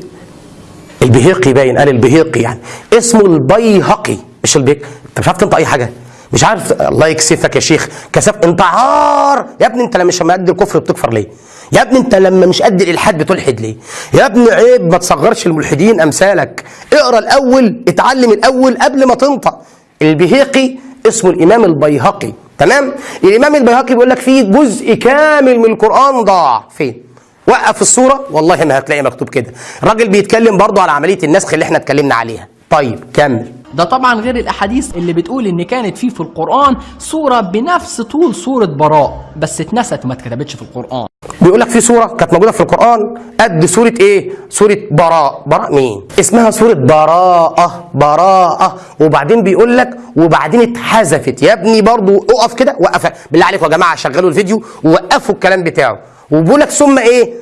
[SPEAKER 1] البهيقي باين قال البهيقي يعني. اسمه البيهقي. مش البيك أنت مش عارف تنطق أي حاجة. مش عارف الله يكسفك يا شيخ. كسف انت عار يا ابني انت لما مش قد الكفر بتكفر ليه؟ يا ابني انت لما مش قد الإلحاد بتلحد ليه؟ يا ابني عيب ما تصغرش الملحدين أمثالك. اقرأ الأول اتعلم الأول قبل ما تنطق البهيقي اسمه الإمام البيهقي. تمام؟ الإمام البيهقي بيقول لك في جزء كامل من القرآن ضاع. فين؟ وقف الصورة؟ والله ما هتلاقي مكتوب كده. الراجل بيتكلم برضه على عملية النسخ اللي إحنا اتكلمنا عليها. طيب كمل.
[SPEAKER 3] ده طبعا غير الأحاديث اللي بتقول إن كانت فيه في القرآن سورة بنفس طول سورة براء بس اتنست وما اتكتبتش في القرآن.
[SPEAKER 1] بيقول لك في سورة كانت موجودة في القرآن قد سورة إيه؟ سورة براء. براء مين؟ اسمها سورة براءة براءة. وبعدين بيقول لك وبعدين اتحذفت. يا ابني برضو اقف كده وقف. بالله عليكم يا جماعة شغلوا الفيديو ووقفوا الكلام بتاعه. وبيقول لك ثم إيه؟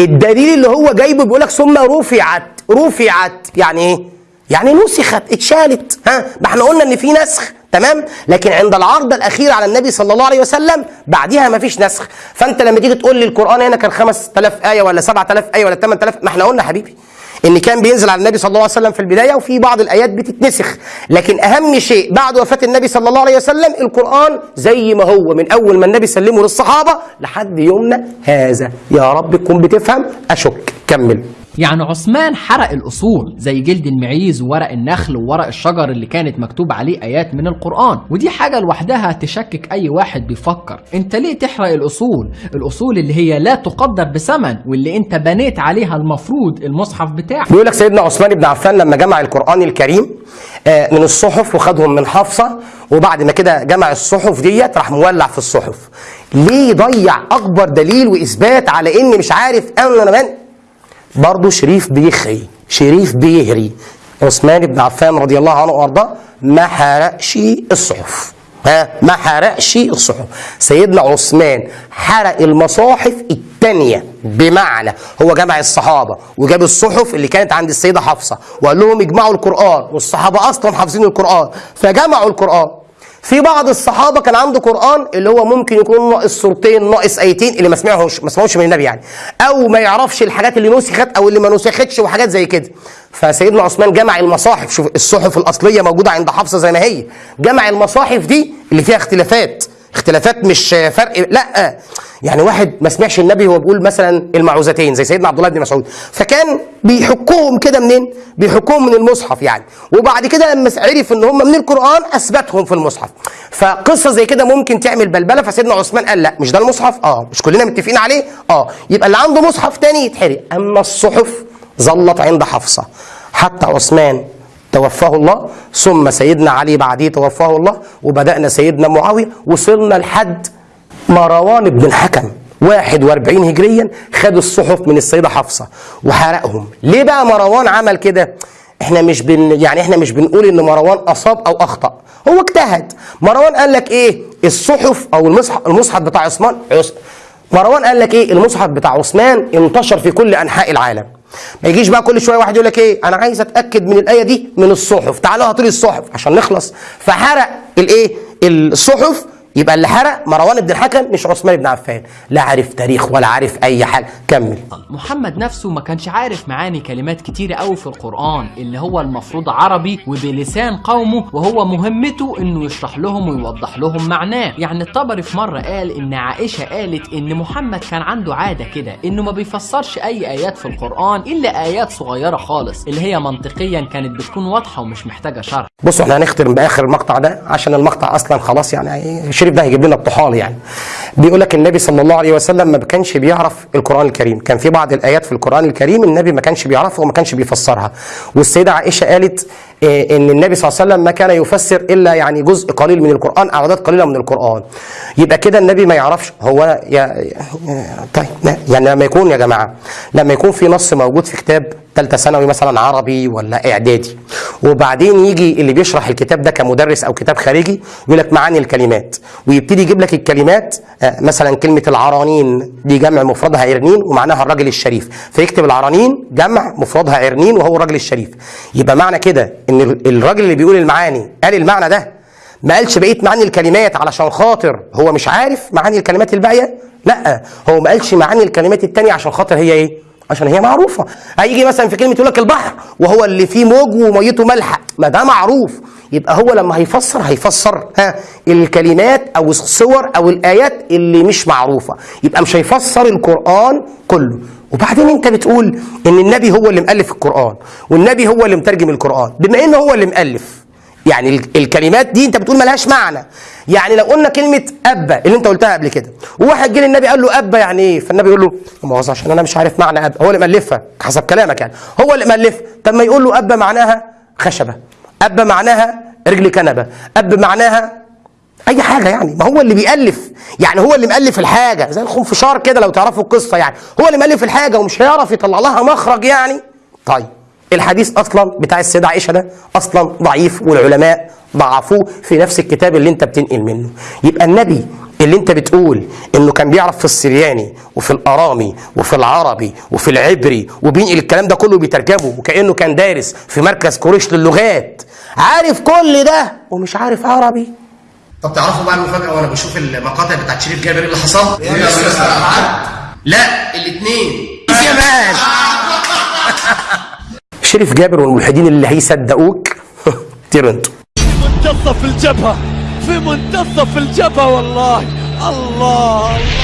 [SPEAKER 1] الدليل اللي هو جايبه بيقول لك ثم رفعت رفعت. يعني إيه؟ يعني نسخت اتشالت. ها؟ ما إحنا قلنا إن في نسخ تمام؟ لكن عند العرض الأخير على النبي صلى الله عليه وسلم بعدها ما فيش نسخ. فأنت لما تيجي تقول لي القرآن هنا كان 5000 آية ولا 7000 آية ولا 8000 ما إحنا قلنا حبيبي إن كان بينزل على النبي صلى الله عليه وسلم في البداية وفي بعض الآيات بتتنسخ. لكن أهم شيء بعد وفاة النبي صلى الله عليه وسلم القرآن زي ما هو من أول ما النبي سلمه للصحابة لحد يومنا هذا. يا رب تكون بتفهم أشك. كمل.
[SPEAKER 3] يعني عثمان حرق الأصول زي جلد المعيز وورق النخل وورق الشجر اللي كانت مكتوب عليه آيات من القرآن. ودي حاجة لوحدها تشكك أي واحد بيفكر. أنت ليه تحرق الأصول؟ الأصول اللي هي لا تقدر بثمن واللي أنت بنيت عليها المفروض المصحف بتاعك.
[SPEAKER 1] بيقول لك سيدنا عثمان بن عفان لما جمع القرآن الكريم آه، من الصحف وخدهم من حفصة وبعد ما كده جمع الصحف ديت راح مولع في الصحف. ليه يضيع أكبر دليل وإثبات على إن مش عارف أنا من برضه شريف بيخري شريف بيهري. عثمان بن عفان رضي الله عنه وأرضاه ما حرقش الصحف. ها؟ ما حرقش الصحف. سيدنا عثمان حرق المصاحف الثانية بمعنى هو جمع الصحابة وجاب الصحف اللي كانت عند السيدة حفصة وقال لهم اجمعوا القرآن والصحابة أصلا حافظين القرآن فجمعوا القرآن. في بعض الصحابة كان عنده قرآن اللي هو ممكن يكون ناقص سورتين ناقص آيتين اللي ما سمعوش ما سمعوش من النبي يعني. أو ما يعرفش الحاجات اللي نسخت أو اللي ما نسختش وحاجات زي كده. فسيدنا عثمان جمع المصاحف. شوف الصحف الأصلية موجودة عند حفصة زي ما هي. جمع المصاحف دي اللي فيها اختلافات. اختلافات مش فرق. لا يعني واحد ما سمعش النبي وهو بيقول مثلا المعوذتين زي سيدنا عبد الله بن مسعود فكان بيحكوهم كده منين؟ بيحكوهم من المصحف يعني. وبعد كده لما عرف إن هم من القرآن أثبتهم في المصحف. فقصة زي كده ممكن تعمل بلبلة فسيدنا عثمان قال لا مش ده المصحف؟ آه مش كلنا متفقين عليه؟ آه يبقى اللي عنده مصحف تاني يتحرق. أما الصحف ظلت عند حفصة. حتى عثمان توفاه الله ثم سيدنا علي بعديه توفاه الله وبدأنا سيدنا معاوية وصلنا لحد مروان بن الحكم 41 هجريا خد الصحف من السيدة حفصة وحرقهم. ليه بقى مروان عمل كده؟ إحنا مش بن يعني إحنا مش بنقول إن مروان أصاب أو أخطأ. هو اجتهد. مروان قال لك إيه؟ الصحف أو المصحف المصحف بتاع عثمان عث- مروان قال لك إيه؟ المصحف بتاع عثمان انتشر في كل أنحاء العالم. ما يجيش بقى كل شوية واحد يقول لك إيه؟ أنا عايز أتأكد من الآية دي من الصحف. تعالوا هاتوا لي الصحف عشان نخلص. فحرق الإيه؟ الصحف يبقى اللي حرق مروان بن الحكم مش عثمان بن عفان. لا عارف تاريخ ولا عارف أي حاجة. كمل.
[SPEAKER 3] محمد نفسه ما كانش عارف معاني كلمات كتيرة قوي في القرآن اللي هو المفروض عربي وبلسان قومه وهو مهمته إنه يشرح لهم ويوضح لهم معناه. يعني الطبري في مرة قال إن عائشة قالت إن محمد كان عنده عادة كده إنه ما بيفسرش أي آيات في القرآن إلا آيات صغيرة خالص اللي هي منطقيا كانت بتكون واضحة ومش محتاجة شرح.
[SPEAKER 1] بصوا إحنا هنختم بآخر المقطع ده عشان المقطع أصلا خلاص يعني الشريف ده هيجيب لنا الطحال يعني. بيقول لك النبي صلى الله عليه وسلم ما كانش بيعرف القرآن الكريم. كان في بعض الآيات في القرآن الكريم النبي ما كانش بيعرفها وما كانش بيفسرها. والسيدة عائشة قالت آه إن النبي صلى الله عليه وسلم ما كان يفسر إلا يعني جزء قليل من القرآن أعداد قليلة من القرآن. يبقى كده النبي ما يعرفش هو يا طيب يعني لما يكون يا جماعة لما يكون في نص موجود في كتاب ثالثه ثانوي مثلا عربي ولا إعدادي. وبعدين يجي اللي بيشرح الكتاب ده كمدرس أو كتاب خارجي يقول لك معاني الكلمات. ويبتدي يجيب لك الكلمات آه، مثلا كلمة العرانين دي جمع مفردها عرنين ومعناها الراجل الشريف. فيكتب العرانين جمع مفردها عرنين وهو الراجل الشريف. يبقى معنى كده إن ال- الراجل اللي بيقول المعاني قال المعنى ده. ما قالش بقيه معاني الكلمات علشان خاطر هو مش عارف معاني الكلمات الباقية؟ لا هو ما قالش معاني الكلمات التانية عشان خاطر هي إيه؟ عشان هي معروفة. هيجي مثلا في كلمة يقول لك البحر وهو اللي فيه موج وميته مالحه ما ده معروف. يبقى هو لما هيفسر هيفسر ها الكلمات أو الصور أو الآيات اللي مش معروفة. يبقى مش هيفسر القرآن كله. وبعدين أنت بتقول إن النبي هو اللي مؤلف القرآن والنبي هو اللي مترجم القرآن. بما انه هو اللي مؤلف يعني ال- الكلمات دي انت بتقول ملهاش معنى. يعني لو قلنا كلمة أبا اللي انت قلتها قبل كده وواحد جه للنبي قال له أبا يعني إيه؟ فالنبي يقول له ما عشان أنا مش عارف معنى أبا. هو اللي مألفها حسب كلامك يعني. هو اللي مالفها طب ما يقول له أبا معناها خشبة. أبا معناها رجل كنبة. اب معناها أي حاجة يعني. ما هو اللي بيألف. يعني هو اللي مؤلف الحاجة. زي الخنفشار كده لو تعرفوا القصة يعني. هو اللي مؤلف الحاجة ومش هيعرف يطلع لها مخرج يعني. طيب. الحديث أصلا بتاع السيدة عائشة ده أصلا ضعيف والعلماء ضعفوه في نفس الكتاب اللي أنت بتنقل منه. يبقى النبي اللي أنت بتقول إنه كان بيعرف في السرياني وفي الأرامي وفي العربي وفي العبري وبينقل الكلام ده كله بيترجمه وكأنه كان دارس في مركز قريش للغات عارف كل ده ومش عارف عربي.
[SPEAKER 10] طب تعرفوا بقى المفاجأة وأنا بشوف المقاطع بتاعت شريف جابر إيه اللي حصل؟ لا الاثنين
[SPEAKER 1] يا مان شريف جابر والملحدين اللي هيصدقوك. طيروا أنتوا
[SPEAKER 11] منتصف الجبهة في منتصف الجبهة والله. الله الله.